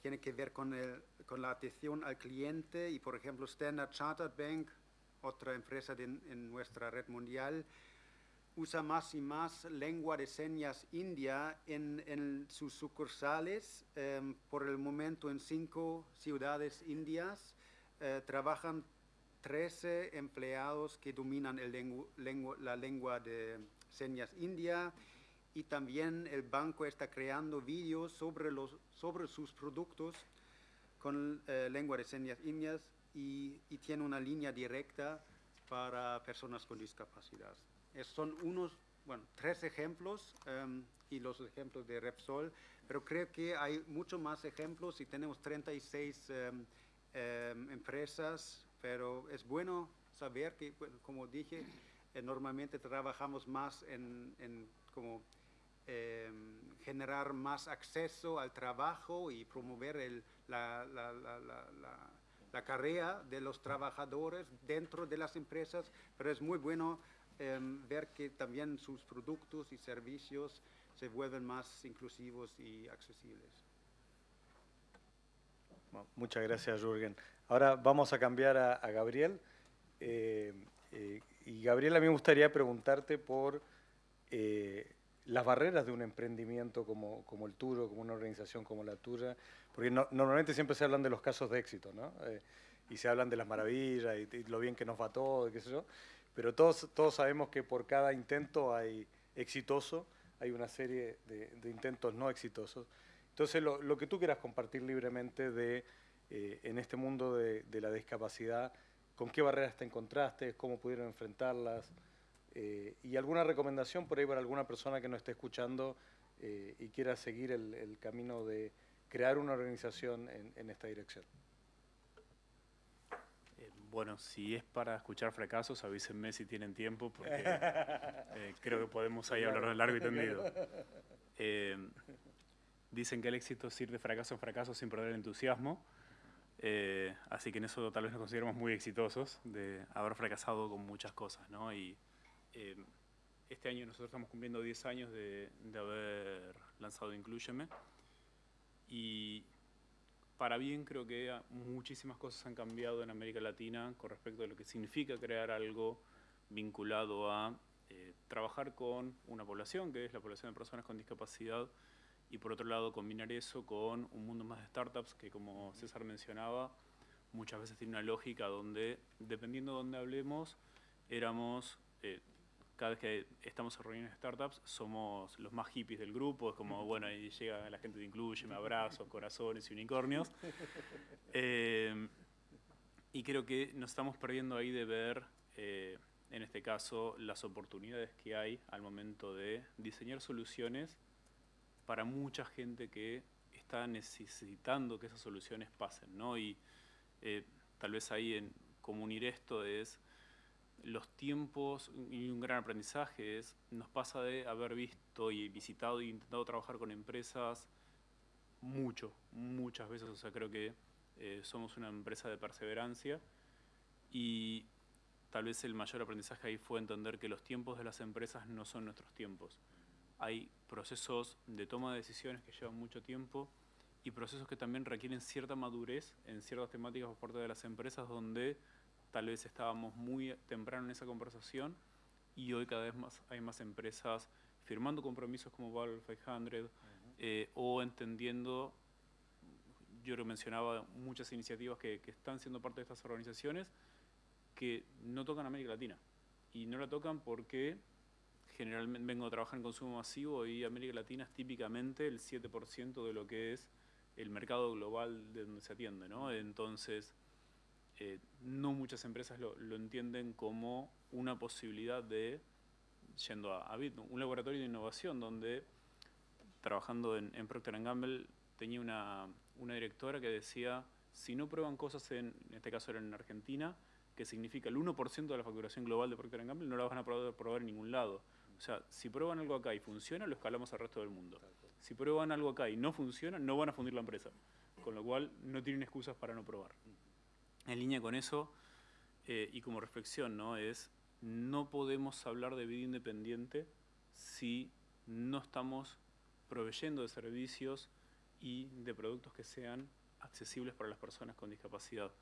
tiene que ver con, el, con la atención al cliente y, por ejemplo, Standard Chartered Bank otra empresa de, en nuestra red mundial, usa más y más lengua de señas india en, en sus sucursales. Eh, por el momento en cinco ciudades indias eh, trabajan 13 empleados que dominan el lengu, lengu, la lengua de señas india y también el banco está creando vídeos sobre, sobre sus productos con eh, lengua de señas indias y, y, tiene una línea directa para personas con discapacidad. Son unos, bueno, tres ejemplos um, y los ejemplos de Repsol, pero creo que hay muchos más ejemplos y tenemos 36 um, um, empresas, pero es bueno saber que, como dije, normalmente trabajamos más en, en como eh, generar más acceso al trabajo y promover el, la, la, la, la carrera de los trabajadores dentro de las empresas, pero es muy bueno eh, ver que también sus productos y servicios se vuelven más inclusivos y accesibles. Muchas gracias, Jürgen. Ahora vamos a cambiar a, a Gabriel. Eh, eh, y Gabriel, a mí me gustaría preguntarte por eh, las barreras de un emprendimiento como, como el tuyo, como una organización como la tuya, porque no- normalmente siempre se hablan de los casos de éxito, ¿no? Eh, y se hablan de las maravillas y, lo bien que nos va todo, qué sé yo, pero todos, todos sabemos que por cada intento hay exitoso, hay una serie de, de intentos no exitosos. Entonces, lo, lo que tú quieras compartir libremente de, eh, en este mundo de, de la discapacidad, con qué barreras te encontraste, cómo pudieron enfrentarlas, eh, y alguna recomendación por ahí para alguna persona que nos esté escuchando eh, y quiera seguir el, el camino de crear una organización en, en esta dirección. Eh, bueno, si es para escuchar fracasos, avísenme si tienen tiempo, porque creo que podemos ahí hablar de largo y tendido. Dicen que el éxito es ir de fracaso en fracaso sin perder el entusiasmo, eh, así que en eso tal vez nos consideramos muy exitosos de haber fracasado con muchas cosas, ¿no? Y eh, este año nosotros estamos cumpliendo 10 años de, de haber lanzado Incluyeme y para bien creo que muchísimas cosas han cambiado en América Latina con respecto a lo que significa crear algo vinculado a eh, trabajar con una población, que es la población de personas con discapacidad, y por otro lado combinar eso con un mundo más de startups que como César mencionaba, muchas veces tiene una lógica donde, dependiendo de dónde hablemos, éramos, eh, cada vez que estamos en reuniones de startups, somos los más hippies del grupo, es como, bueno, ahí llega la gente de Incluye, me abrazos, corazones y unicornios. Eh, y creo que nos estamos perdiendo ahí de ver, eh, en este caso, las oportunidades que hay al momento de diseñar soluciones para mucha gente que está necesitando que esas soluciones pasen, ¿no? Y eh, tal vez ahí en cómo esto es los tiempos y un gran aprendizaje es, nos pasa de haber visto y visitado y intentado trabajar con empresas mucho, muchas veces, o sea, creo que eh, somos una empresa de perseverancia y tal vez el mayor aprendizaje ahí fue entender que los tiempos de las empresas no son nuestros tiempos. Hay procesos de toma de decisiones que llevan mucho tiempo y procesos que también requieren cierta madurez en ciertas temáticas por parte de las empresas donde tal vez estábamos muy temprano en esa conversación y hoy cada vez más hay más empresas firmando compromisos como Valve 500 eh, o entendiendo, yo lo mencionaba, muchas iniciativas que, que están siendo parte de estas organizaciones que no tocan América Latina. Y no la tocan porque generalmente vengo a trabajar en consumo masivo y América Latina es típicamente el 7% de lo que es el mercado global de donde se atiende, ¿no? Entonces, eh, no muchas empresas lo, entienden como una posibilidad de, yendo a, a un laboratorio de innovación donde, trabajando en, Procter Gamble, tenía una, una directora que decía, si no prueban cosas, en, en este caso era en Argentina, que significa el 1% de la facturación global de Procter Gamble, no la van a poder probar en ningún lado. O sea, si prueban algo acá y funciona, lo escalamos al resto del mundo. Si prueban algo acá y no funciona, no van a fundir la empresa. Con lo cual, no tienen excusas para no probar. En línea con eso, eh, y como reflexión, ¿no? Es, no podemos hablar de vida independiente si no estamos proveyendo de servicios y de productos que sean accesibles para las personas con discapacidad.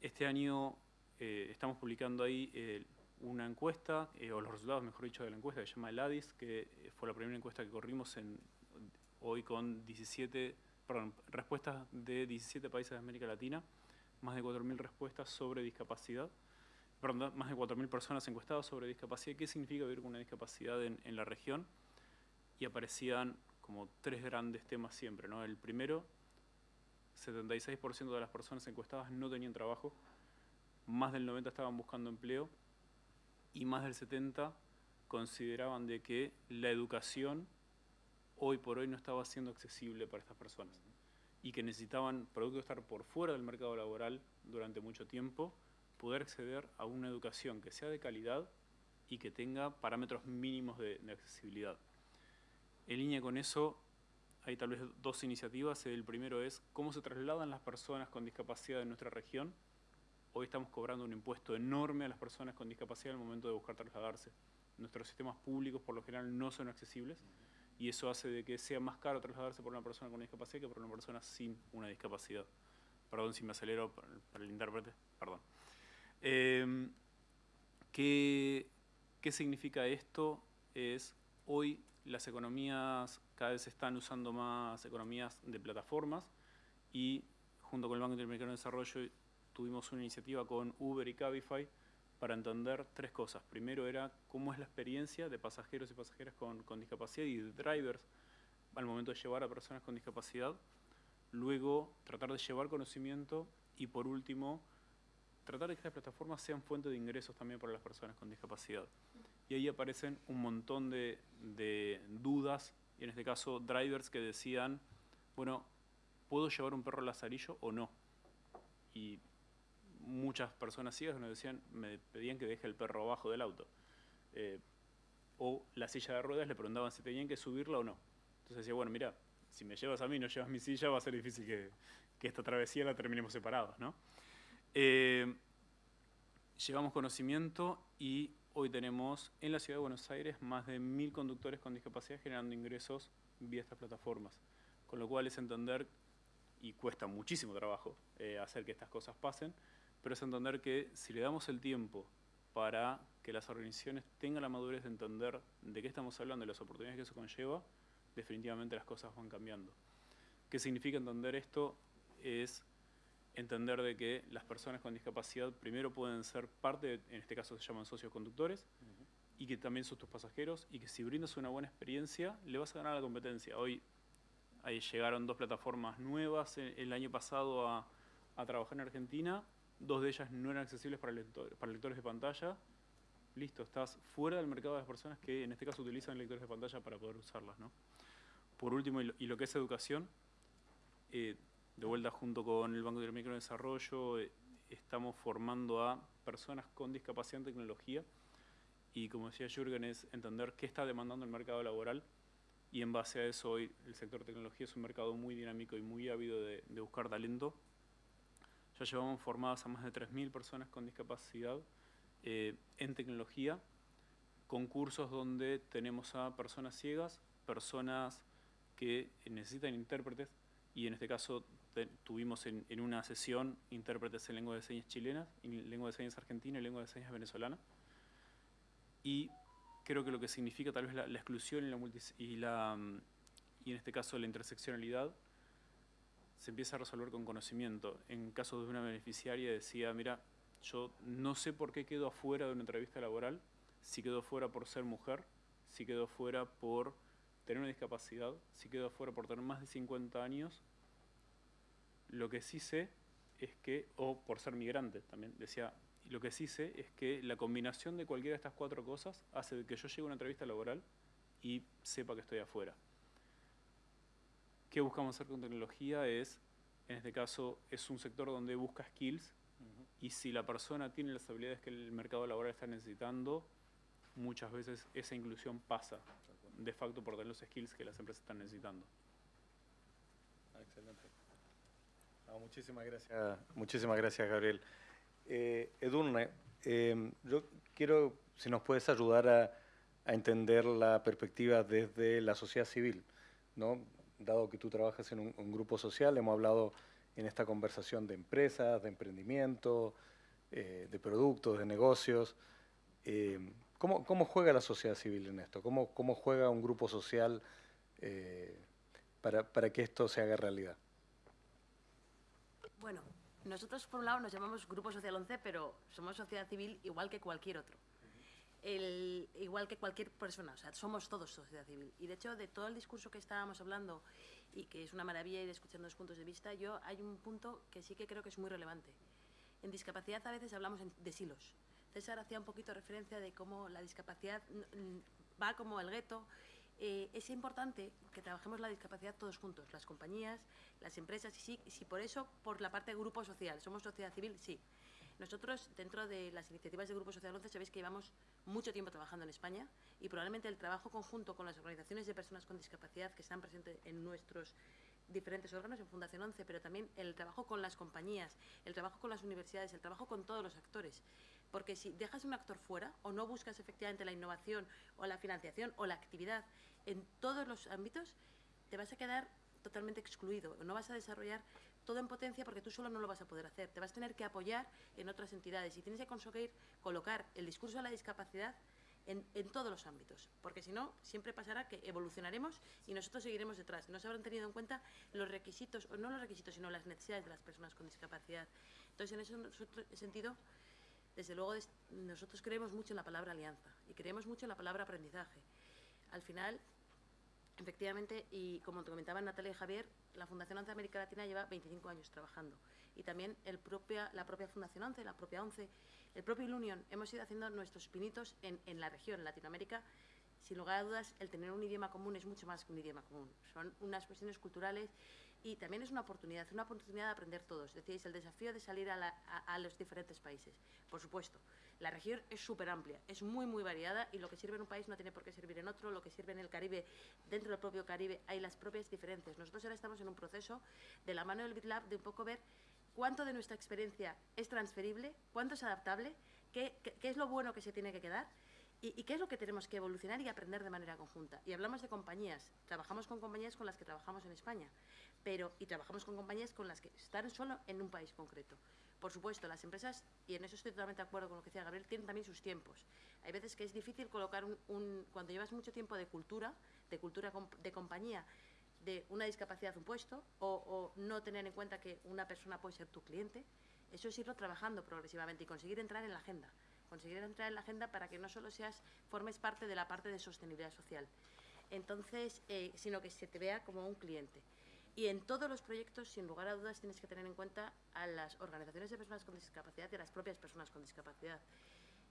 Este año eh, estamos publicando ahí eh, una encuesta, eh, o los resultados, mejor dicho, de la encuesta que se llama el ADIS, que eh, fue la primera encuesta que corrimos hoy con 17, perdón, respuestas de 17 países de América Latina, más de 4.000 respuestas sobre discapacidad, perdón, más de 4.000 personas encuestadas sobre discapacidad. ¿Qué significa vivir con una discapacidad en, en la región? Y aparecían como tres grandes temas siempre, ¿no? El primero, 76% de las personas encuestadas no tenían trabajo, más del 90% estaban buscando empleo y más del 70% consideraban de que la educación hoy por hoy no estaba siendo accesible para estas personas y que necesitaban, producto de estar por fuera del mercado laboral durante mucho tiempo, poder acceder a una educación que sea de calidad y que tenga parámetros mínimos de, de accesibilidad. En línea con eso, hay tal vez dos iniciativas. El primero es cómo se trasladan las personas con discapacidad en nuestra región. Hoy estamos cobrando un impuesto enorme a las personas con discapacidad al momento de buscar trasladarse. Nuestros sistemas públicos por lo general no son accesibles y eso hace de que sea más caro trasladarse por una persona con discapacidad que por una persona sin una discapacidad. Perdón si me acelero para, el intérprete, perdón. Eh, ¿qué, ¿Qué significa esto? Es hoy las economías cada vez están usando más economías de plataformas y junto con el Banco Interamericano de Desarrollo tuvimos una iniciativa con Uber y Cabify para entender tres cosas. Primero era cómo es la experiencia de pasajeros y pasajeras con, con discapacidad y de drivers al momento de llevar a personas con discapacidad. Luego, tratar de llevar conocimiento y por último, tratar de que las plataformas sean fuente de ingresos también para las personas con discapacidad. Y ahí aparecen un montón de, de dudas, y en este caso drivers que decían, bueno, ¿puedo llevar un perro al lazarillo o no? Y muchas personas ciegas nos decían, me pedían que deje el perro abajo del auto. Eh, o la silla de ruedas le preguntaban si tenían que subirla o no. Entonces decía, bueno, mira, si me llevas a mí y no llevas mi silla, va a ser difícil que, esta travesía la terminemos separados, ¿no? Eh, llevamos conocimiento y hoy tenemos en la ciudad de Buenos Aires más de mil conductores con discapacidad generando ingresos vía estas plataformas. Con lo cual es entender, y cuesta muchísimo trabajo eh, hacer que estas cosas pasen, pero es entender que si le damos el tiempo para que las organizaciones tengan la madurez de entender de qué estamos hablando y las oportunidades que eso conlleva, definitivamente las cosas van cambiando. ¿Qué significa entender esto? Es entender de que las personas con discapacidad primero pueden ser parte, en este caso se llaman socios conductores, uh -huh. y que también son tus pasajeros, y que si brindas una buena experiencia, le vas a ganar la competencia. Hoy ahí llegaron dos plataformas nuevas el, el año pasado a, a trabajar en Argentina, dos de ellas no eran accesibles para, lector, para lectores de pantalla, listo, estás fuera del mercado de las personas que en este caso utilizan lectores de pantalla para poder usarlas. ¿no? Por último, y lo, que es educación, eh, de vuelta junto con el Banco Interamericano de Desarrollo, eh, estamos formando a personas con discapacidad en tecnología y como decía Jürgen, es entender qué está demandando el mercado laboral y en base a eso hoy el sector tecnología es un mercado muy dinámico y muy ávido de, de buscar talento ya llevamos formadas a más de 3.000 personas con discapacidad eh, en tecnología, concursos donde tenemos a personas ciegas, personas que necesitan intérpretes, y en este caso te, tuvimos en, en, una sesión intérpretes en lengua de señas chilena, en lengua de señas argentina y lengua de señas venezolana. Y creo que lo que significa tal vez la, la exclusión y, la, y, la, y en este caso la interseccionalidad se empieza a resolver con conocimiento. En caso de una beneficiaria decía, mira, yo no sé por qué quedo afuera de una entrevista laboral, si quedo afuera por ser mujer, si quedo afuera por tener una discapacidad, si quedo afuera por tener más de 50 años, lo que sí sé es que, o por ser migrante también, decía, lo que sí sé es que la combinación de cualquiera de estas cuatro cosas hace que yo llegue a una entrevista laboral y sepa que estoy afuera. ¿Qué buscamos hacer con tecnología? Es, en este caso, es un sector donde busca skills uh -huh. y si la persona tiene las habilidades que el mercado laboral está necesitando, muchas veces esa inclusión pasa de facto por tener los skills que las empresas están necesitando. Ah, excelente. No, muchísimas gracias, muchísimas gracias Gabriel. Eh, Edurne, eh, yo quiero, si nos puedes ayudar a, a entender la perspectiva desde la sociedad civil, ¿no? Dado que tú trabajas en un, grupo social, hemos hablado en esta conversación de empresas, de emprendimiento, eh, de productos, de negocios. Eh, ¿cómo, ¿cómo, juega la sociedad civil en esto? ¿Cómo, cómo juega un grupo social eh, para, para, que esto se haga realidad? Bueno, nosotros por un lado nos llamamos Grupo Social 11, pero somos sociedad civil igual que cualquier otro el, igual que cualquier persona, o sea, somos todos sociedad civil. Y de hecho, de todo el discurso que estábamos hablando, y que es una maravilla ir escuchando los puntos de vista, yo hay un punto que sí que creo que es muy relevante. En discapacidad a veces hablamos de silos. César hacía un poquito referencia de cómo la discapacidad va como el gueto. Eh, es importante que trabajemos la discapacidad todos juntos, las compañías, las empresas, y sí, sí, por eso, por la parte de grupo social, somos sociedad civil, sí. Nosotros, dentro de las iniciativas de Grupo Social 11, sabéis que llevamos mucho tiempo trabajando en España y probablemente el trabajo conjunto con las organizaciones de personas con discapacidad que están presentes en nuestros diferentes órganos en Fundación 11, pero también el trabajo con las compañías, el trabajo con las universidades, el trabajo con todos los actores. Porque si dejas un actor fuera o no buscas efectivamente la innovación o la financiación o la actividad en todos los ámbitos, te vas a quedar totalmente excluido. No vas a desarrollar todo en potencia porque tú solo no lo vas a poder hacer. Te vas a tener que apoyar en otras entidades y tienes que conseguir colocar el discurso de la discapacidad en, en, todos los ámbitos, porque si no, siempre pasará que evolucionaremos y nosotros seguiremos detrás. No se habrán tenido en cuenta los requisitos, o no los requisitos, sino las necesidades de las personas con discapacidad. Entonces, en ese sentido, desde luego, nosotros creemos mucho en la palabra alianza y creemos mucho en la palabra aprendizaje. Al final, efectivamente, y como te comentaban Natalia y Javier, la Fundación ONCE América Latina lleva 25 años trabajando y también propia, la propia Fundación ONCE, la propia ONCE, el propio Ilunion, hemos ido haciendo nuestros pinitos en, en la región, en Latinoamérica. Sin lugar a dudas, el tener un idioma común es mucho más que un idioma común. Son unas cuestiones culturales y también es una oportunidad, una oportunidad de aprender todos. Decíais, el desafío de salir a, la, a, a los diferentes países. Por supuesto, la región es súper amplia, es muy, muy variada y lo que sirve en un país no tiene por qué servir en otro, lo que sirve en el Caribe, dentro del propio Caribe, hay las propias diferencias. Nosotros ahora estamos en un proceso de la mano del BitLab de un poco ver cuánto de nuestra experiencia es transferible, cuánto es adaptable, qué, es lo bueno que se tiene que quedar ¿Y, ¿Y, qué es lo que tenemos que evolucionar y aprender de manera conjunta? Y hablamos de compañías. Trabajamos con compañías con las que trabajamos en España, pero y trabajamos con compañías con las que están solo en un país concreto. Por supuesto, las empresas, y en eso estoy totalmente de acuerdo con lo que decía Gabriel, tienen también sus tiempos. Hay veces que es difícil colocar un, un cuando llevas mucho tiempo de cultura, de cultura de compañía, de una discapacidad un puesto, o, no tener en cuenta que una persona puede ser tu cliente, eso es irlo trabajando progresivamente y conseguir entrar en la agenda conseguir entrar en la agenda para que no solo seas, formes parte de la parte de sostenibilidad social, entonces, eh, sino que se te vea como un cliente. Y en todos los proyectos, sin lugar a dudas, tienes que tener en cuenta a las organizaciones de personas con discapacidad y a las propias personas con discapacidad.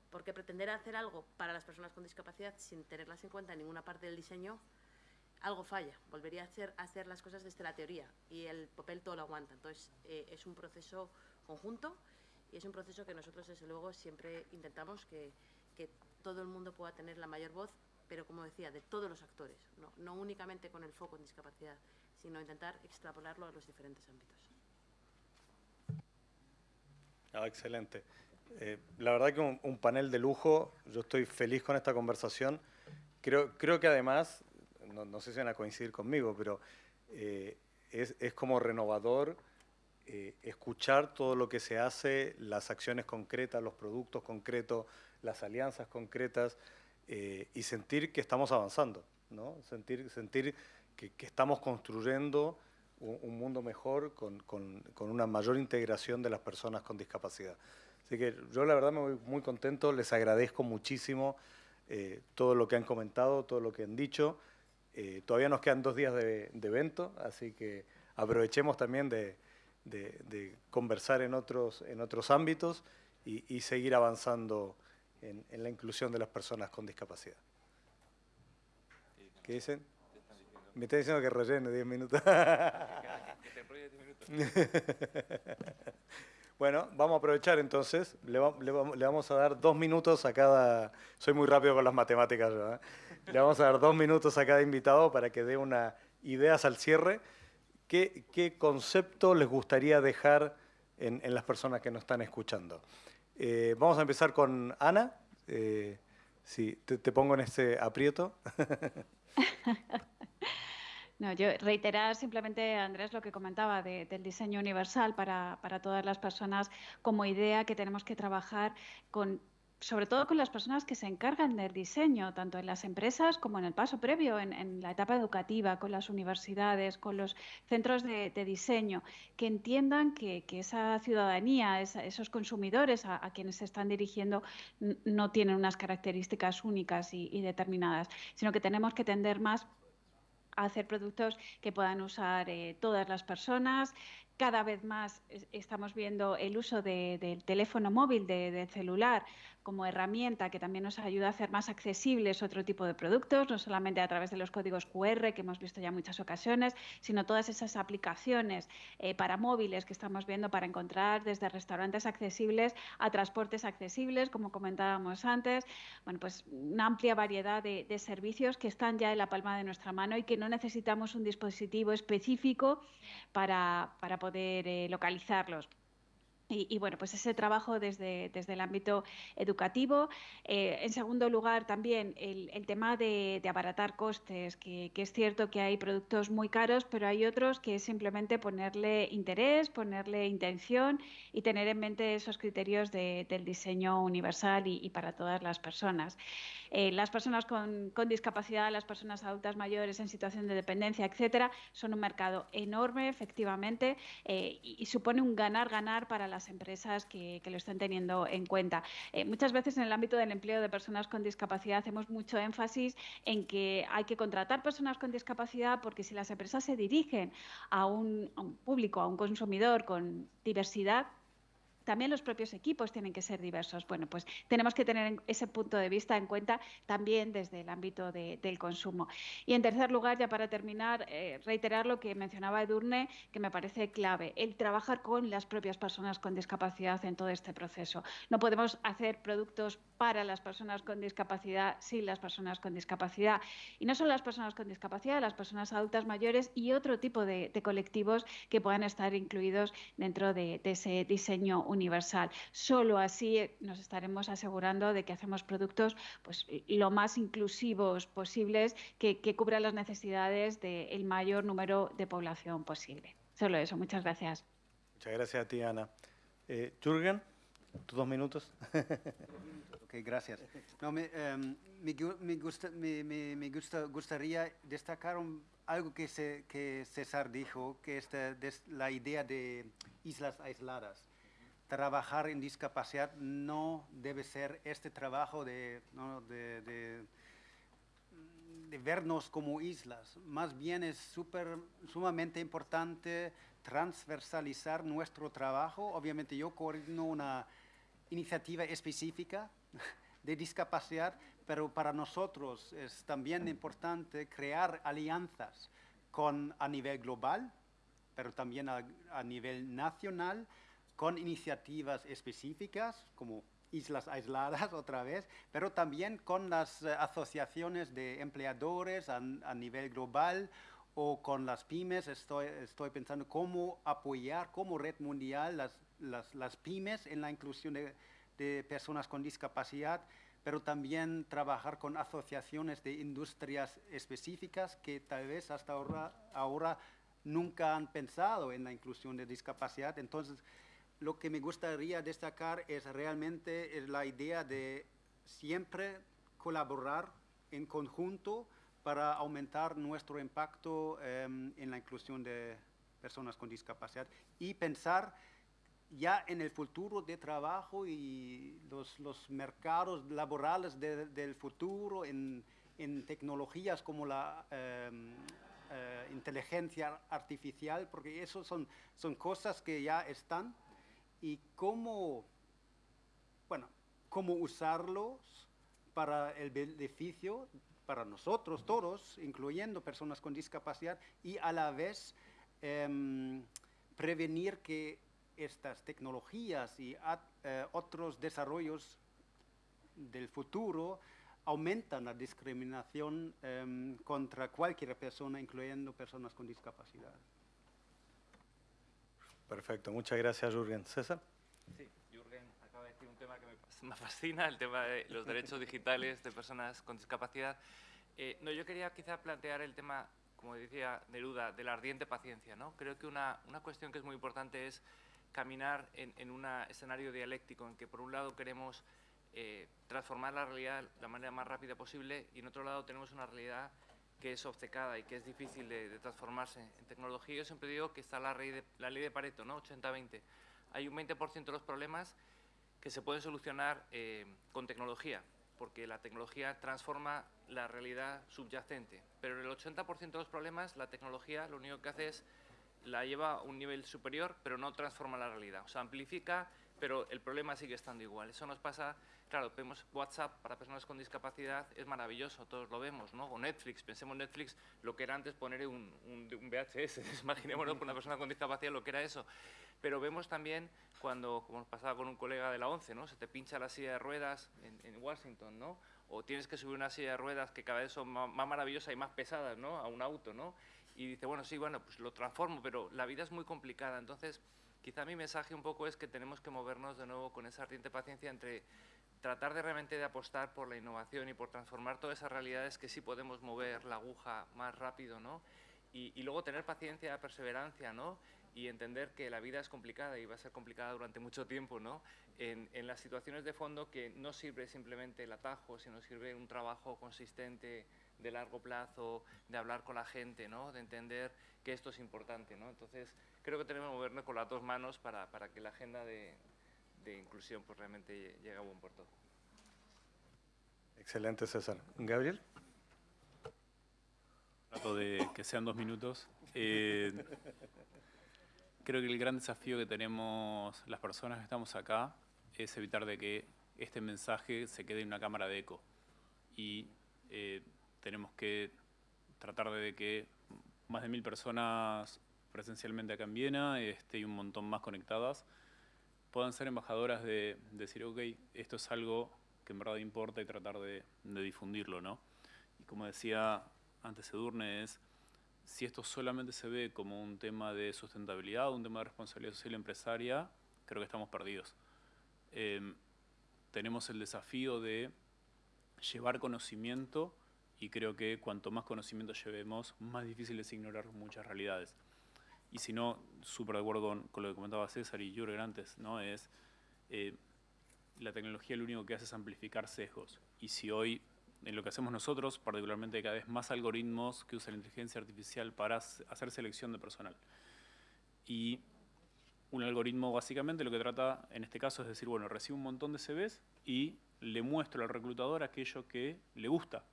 Porque pretender hacer algo para las personas con discapacidad sin tenerlas en cuenta en ninguna parte del diseño, algo falla. Volvería a hacer, las cosas desde la teoría y el papel todo lo aguanta. Entonces, eh, es un proceso conjunto y es un proceso que nosotros, desde luego, siempre intentamos que, que todo el mundo pueda tener la mayor voz, pero como decía, de todos los actores, no, no únicamente con el foco en discapacidad, sino intentar extrapolarlo a los diferentes ámbitos. Ah, excelente. Eh, la verdad que un, un, panel de lujo, yo estoy feliz con esta conversación. Creo, creo que además, no, no sé si van a coincidir conmigo, pero eh, es, es como renovador eh, escuchar todo lo que se hace, las acciones concretas, los productos concretos, las alianzas concretas y sentir que estamos avanzando, ¿no? sentir, sentir que, estamos construyendo un, un mundo mejor con, con, una mayor integración de las personas con discapacidad. Así que yo la verdad me voy muy contento, les agradezco muchísimo eh, todo lo que han comentado, todo lo que han dicho. Eh, todavía nos quedan dos días de, evento, así que aprovechemos también de, de, conversar en otros, en otros ámbitos y, y seguir avanzando en, en, la inclusión de las personas con discapacidad. ¿Qué dicen? Me están diciendo que rellene 10 minutos. bueno, vamos a aprovechar entonces. Le, va, le, le, vamos a dar dos minutos a cada... Soy muy rápido con las matemáticas yo, ¿eh? Le vamos a dar dos minutos a cada invitado para que dé una ideas al cierre. ¿Qué, qué concepto les gustaría dejar en, en, las personas que nos están escuchando? Eh, vamos a empezar con Ana. Eh, sí, te, te, pongo en este aprieto. No, yo reiterar simplemente, Andrés, lo que comentaba de, del diseño universal para, para, todas las personas como idea que tenemos que trabajar con sobre todo con las personas que se encargan del diseño, tanto en las empresas como en el paso previo, en, en la etapa educativa, con las universidades, con los centros de, diseño, que entiendan que, que esa ciudadanía, esa, esos consumidores a, a, quienes se están dirigiendo, no tienen unas características únicas y, y determinadas, sino que tenemos que tender más hacer productos que puedan usar eh, todas las personas. Cada vez más estamos viendo el uso de, del teléfono móvil, de, del celular, como herramienta que también nos ayuda a hacer más accesibles otro tipo de productos, no solamente a través de los códigos QR que hemos visto ya en muchas ocasiones, sino todas esas aplicaciones eh, para móviles que estamos viendo para encontrar desde restaurantes accesibles a transportes accesibles, como comentábamos antes. Bueno, pues una amplia variedad de, de servicios que están ya en la palma de nuestra mano y que no necesitamos un dispositivo específico para, para poder eh, localizarlos Y, bueno, pues ese trabajo desde, desde el ámbito educativo. Eh, en segundo lugar, también el, tema de, abaratar costes, que, es cierto que hay productos muy caros, pero hay otros que es simplemente ponerle interés, ponerle intención y tener en mente esos criterios del diseño universal y, para todas las personas. Eh, las personas con, discapacidad, las personas adultas mayores en situación de dependencia, etcétera, son un mercado enorme, efectivamente, eh, y, supone un ganar-ganar para las empresas que, lo estén teniendo en cuenta. Eh, muchas veces en el ámbito del empleo de personas con discapacidad hacemos mucho énfasis en que hay que contratar personas con discapacidad porque si las empresas se dirigen a un público, a un consumidor con diversidad, también los propios equipos tienen que ser diversos. Bueno, pues tenemos que tener ese punto de vista en cuenta también desde el ámbito del consumo. Y en tercer lugar, ya para terminar, eh, reiterar lo que mencionaba Edurne, que me parece clave, el trabajar con las propias personas con discapacidad en todo este proceso. No podemos hacer productos para las personas con discapacidad sin las personas con discapacidad. Y no solo las personas con discapacidad, las personas adultas mayores y otro tipo de, colectivos que puedan estar incluidos dentro de, de ese diseño universal. Solo así nos estaremos asegurando de que hacemos productos pues, lo más inclusivos posibles que, cubran las necesidades del mayor número de población posible. Solo eso. Muchas gracias. Muchas gracias a ti, Ana. Eh, Jürgen, tus dos minutos. ok, gracias. me, em, me, gustaría destacar algo que, se, que César dijo, que es la idea de islas aisladas trabajar en discapacidad no debe ser este trabajo de, vernos como islas. Más bien es super, sumamente importante transversalizar nuestro trabajo. Obviamente yo coordino una iniciativa específica de discapacidad, pero para nosotros es también importante crear alianzas con, a nivel global, pero también a, a nivel nacional, con iniciativas específicas como islas aisladas otra vez, pero también con las eh, asociaciones de empleadores a, nivel global o con las pymes. Estoy, estoy pensando cómo apoyar como red mundial las, las, las pymes en la inclusión de, de, personas con discapacidad, pero también trabajar con asociaciones de industrias específicas que tal vez hasta ahora, ahora nunca han pensado en la inclusión de discapacidad. Entonces, lo que me gustaría destacar es realmente la idea de siempre colaborar en conjunto para aumentar nuestro impacto em, en la inclusión de personas con discapacidad y pensar ya en el futuro de trabajo y los, mercados laborales del futuro, en, tecnologías como la em, eh, inteligencia artificial, porque eso son, son cosas que ya están y cómo, bueno, cómo usarlos para el beneficio para nosotros todos, incluyendo personas con discapacidad, y a la vez em, prevenir que estas tecnologías y eh, otros desarrollos del futuro aumentan la discriminación em, contra cualquier persona, incluyendo personas con discapacidad. Perfecto, muchas gracias Jürgen. César. Sí, Jürgen acaba de decir un tema que me, fascina, el tema de los derechos digitales de personas con discapacidad. Eh, no, yo quería quizá plantear el tema, como decía Neruda, de la ardiente paciencia. ¿no? Creo que una, una cuestión que es muy importante es caminar en, en un escenario dialéctico en que por un lado queremos eh, transformar la realidad de la manera más rápida posible y en otro lado tenemos una realidad que es obcecada y que es difícil de, transformarse en tecnología. Yo siempre digo que está la, ley de, la ley de Pareto, ¿no? 80-20. Hay un 20% de los problemas que se pueden solucionar eh, con tecnología, porque la tecnología transforma la realidad subyacente. Pero en el 80% de los problemas, la tecnología lo único que hace es la lleva a un nivel superior, pero no transforma la realidad. O sea, amplifica, pero el problema sigue estando igual. Eso nos pasa claro, vemos WhatsApp para personas con discapacidad, es maravilloso, todos lo vemos, ¿no? O Netflix, pensemos en Netflix, lo que era antes poner un, un, VHS, imaginémonos con una persona con discapacidad lo que era eso. Pero vemos también cuando, como pasaba con un colega de la ONCE, ¿no? Se te pincha la silla de ruedas en, Washington, ¿no? O tienes que subir una silla de ruedas que cada vez son más, más maravillosas y más pesadas, ¿no? A un auto, ¿no? Y dice, bueno, sí, bueno, pues lo transformo, pero la vida es muy complicada, entonces quizá mi mensaje un poco es que tenemos que movernos de nuevo con esa ardiente paciencia entre tratar de realmente de apostar por la innovación y por transformar todas esas realidades que sí podemos mover la aguja más rápido, ¿no? Y, y luego tener paciencia, perseverancia, ¿no? y entender que la vida es complicada y va a ser complicada durante mucho tiempo, ¿no? En, en, las situaciones de fondo que no sirve simplemente el atajo, sino sirve un trabajo consistente de largo plazo, de hablar con la gente, ¿no? De entender que esto es importante, ¿no? Entonces, creo que tenemos que movernos con las dos manos para, para que la agenda de, de inclusión pues realmente llegue a buen puerto. Excelente, César. Gabriel. Trato de que sean dos minutos. Eh, creo que el gran desafío que tenemos las personas que estamos acá es evitar de que este mensaje se quede en una cámara de eco. Y eh, tenemos que tratar de que más de mil personas presencialmente acá en Viena este, y un montón más conectadas puedan ser embajadoras de, de, decir, ok, esto es algo que en verdad importa y tratar de, difundirlo, ¿no? Y como decía antes Edurne, es si esto solamente se ve como un tema de sustentabilidad, un tema de responsabilidad social empresaria, creo que estamos perdidos. Eh, tenemos el desafío de llevar conocimiento y creo que cuanto más conocimiento llevemos, más difícil es ignorar muchas realidades. Y si no, súper de acuerdo con, con, lo que comentaba César y Jürgen antes, ¿no? es eh, la tecnología lo único que hace es amplificar sesgos. Y si hoy en lo que hacemos nosotros, particularmente cada vez más algoritmos que usan la inteligencia artificial para hacer selección de personal. Y un algoritmo básicamente lo que trata en este caso es decir, bueno, recibo un montón de CVs y le muestro al reclutador aquello que le gusta.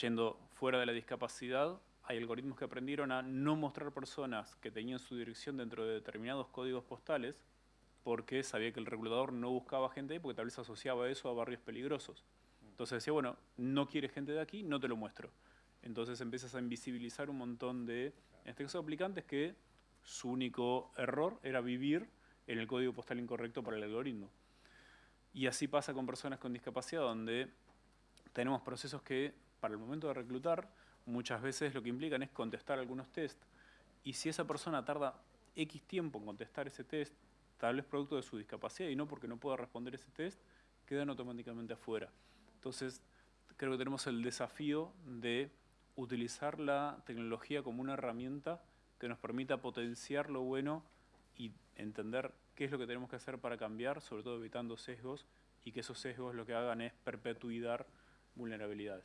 Yendo fuera de la discapacidad, hay algoritmos que aprendieron a no mostrar personas que tenían su dirección dentro de determinados códigos postales porque sabía que el reclutador no buscaba gente ahí porque tal vez asociaba eso a barrios peligrosos. Entonces decía, bueno, no quieres gente de aquí, no te lo muestro. Entonces empiezas a invisibilizar un montón de, en este caso, aplicantes que su único error era vivir en el código postal incorrecto para el algoritmo. Y así pasa con personas con discapacidad, donde tenemos procesos que, para el momento de reclutar, muchas veces lo que implican es contestar algunos test. Y si esa persona tarda X tiempo en contestar ese test, tal vez producto de su discapacidad y no porque no pueda responder ese test, quedan automáticamente afuera. Entonces, creo que tenemos el desafío de utilizar la tecnología como una herramienta que nos permita potenciar lo bueno y entender qué es lo que tenemos que hacer para cambiar, sobre todo evitando sesgos, y que esos sesgos lo que hagan es perpetuidad vulnerabilidades.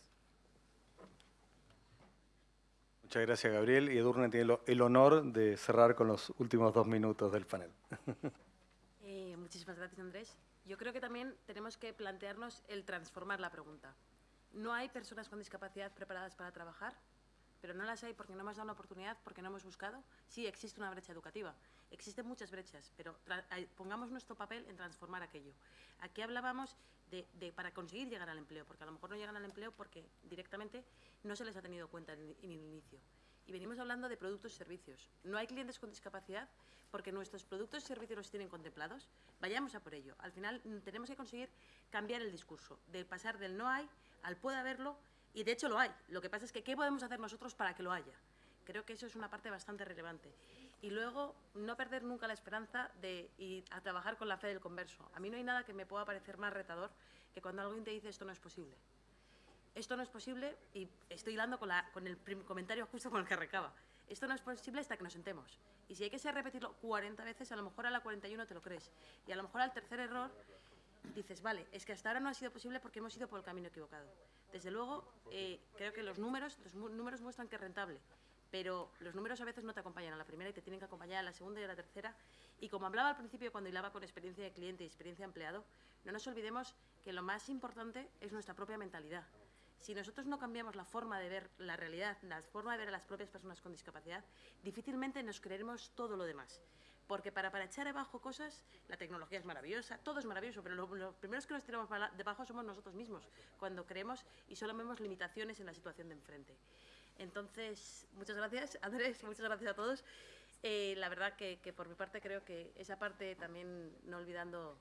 Muchas gracias, Gabriel. Y Edurne tiene el honor de cerrar con los últimos dos minutos del panel. Eh, muchísimas gracias, Andrés. Yo creo que también tenemos que plantearnos el transformar la pregunta. No hay personas con discapacidad preparadas para trabajar, pero no las hay porque no hemos dado una oportunidad, porque no hemos buscado. Sí, existe una brecha educativa, existen muchas brechas, pero pongamos nuestro papel en transformar aquello. Aquí hablábamos de, de, para conseguir llegar al empleo, porque a lo mejor no llegan al empleo porque directamente no se les ha tenido cuenta en, en el inicio. Y venimos hablando de productos y servicios. No hay clientes con discapacidad porque nuestros productos y servicios los tienen contemplados. Vayamos a por ello. Al final mm, tenemos que conseguir cambiar el discurso, de pasar del no hay al puede haberlo, y de hecho lo hay. Lo que pasa es que ¿qué podemos hacer nosotros para que lo haya? Creo que eso es una parte bastante relevante. Y luego, no perder nunca la esperanza de ir a trabajar con la fe del converso. A mí no hay nada que me pueda parecer más retador que cuando alguien te dice esto no es posible. Esto no es posible, y estoy hilando con, la, con el comentario justo con el que recaba. Esto no es posible hasta que nos sentemos. Y si hay que ser repetirlo 40 veces, a lo mejor a la 41 te lo crees. Y a lo mejor al tercer error dices, vale, es que hasta ahora no ha sido posible porque hemos ido por el camino equivocado. Desde luego, eh, creo que los números, los números muestran que es rentable, pero los números a veces no te acompañan a la primera y te tienen que acompañar a la segunda y a la tercera. Y como hablaba al principio cuando hilaba con experiencia de cliente y experiencia de empleado, no nos olvidemos que lo más importante es nuestra propia mentalidad. Si nosotros no cambiamos la forma de ver la realidad, la forma de ver a las propias personas con discapacidad, difícilmente nos creeremos todo lo demás. Porque para, para echar abajo cosas, la tecnología es maravillosa, todo es maravilloso, pero los lo primeros que nos tiramos debajo somos nosotros mismos, cuando creemos y solo vemos limitaciones en la situación de enfrente. Entonces, muchas gracias, Andrés, muchas gracias a todos. Eh, la verdad que, por mi parte creo que esa parte también, no olvidando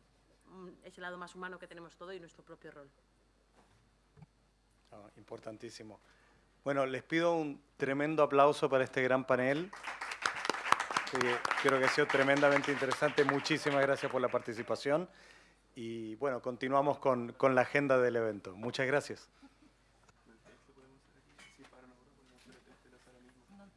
mm, ese lado más humano que tenemos todo y nuestro propio rol. Oh, importantísimo. Bueno, les pido un tremendo aplauso para este gran panel. Creo que ha sido tremendamente interesante. Muchísimas gracias por la participación. Y bueno, continuamos con, con la agenda del evento. Muchas gracias.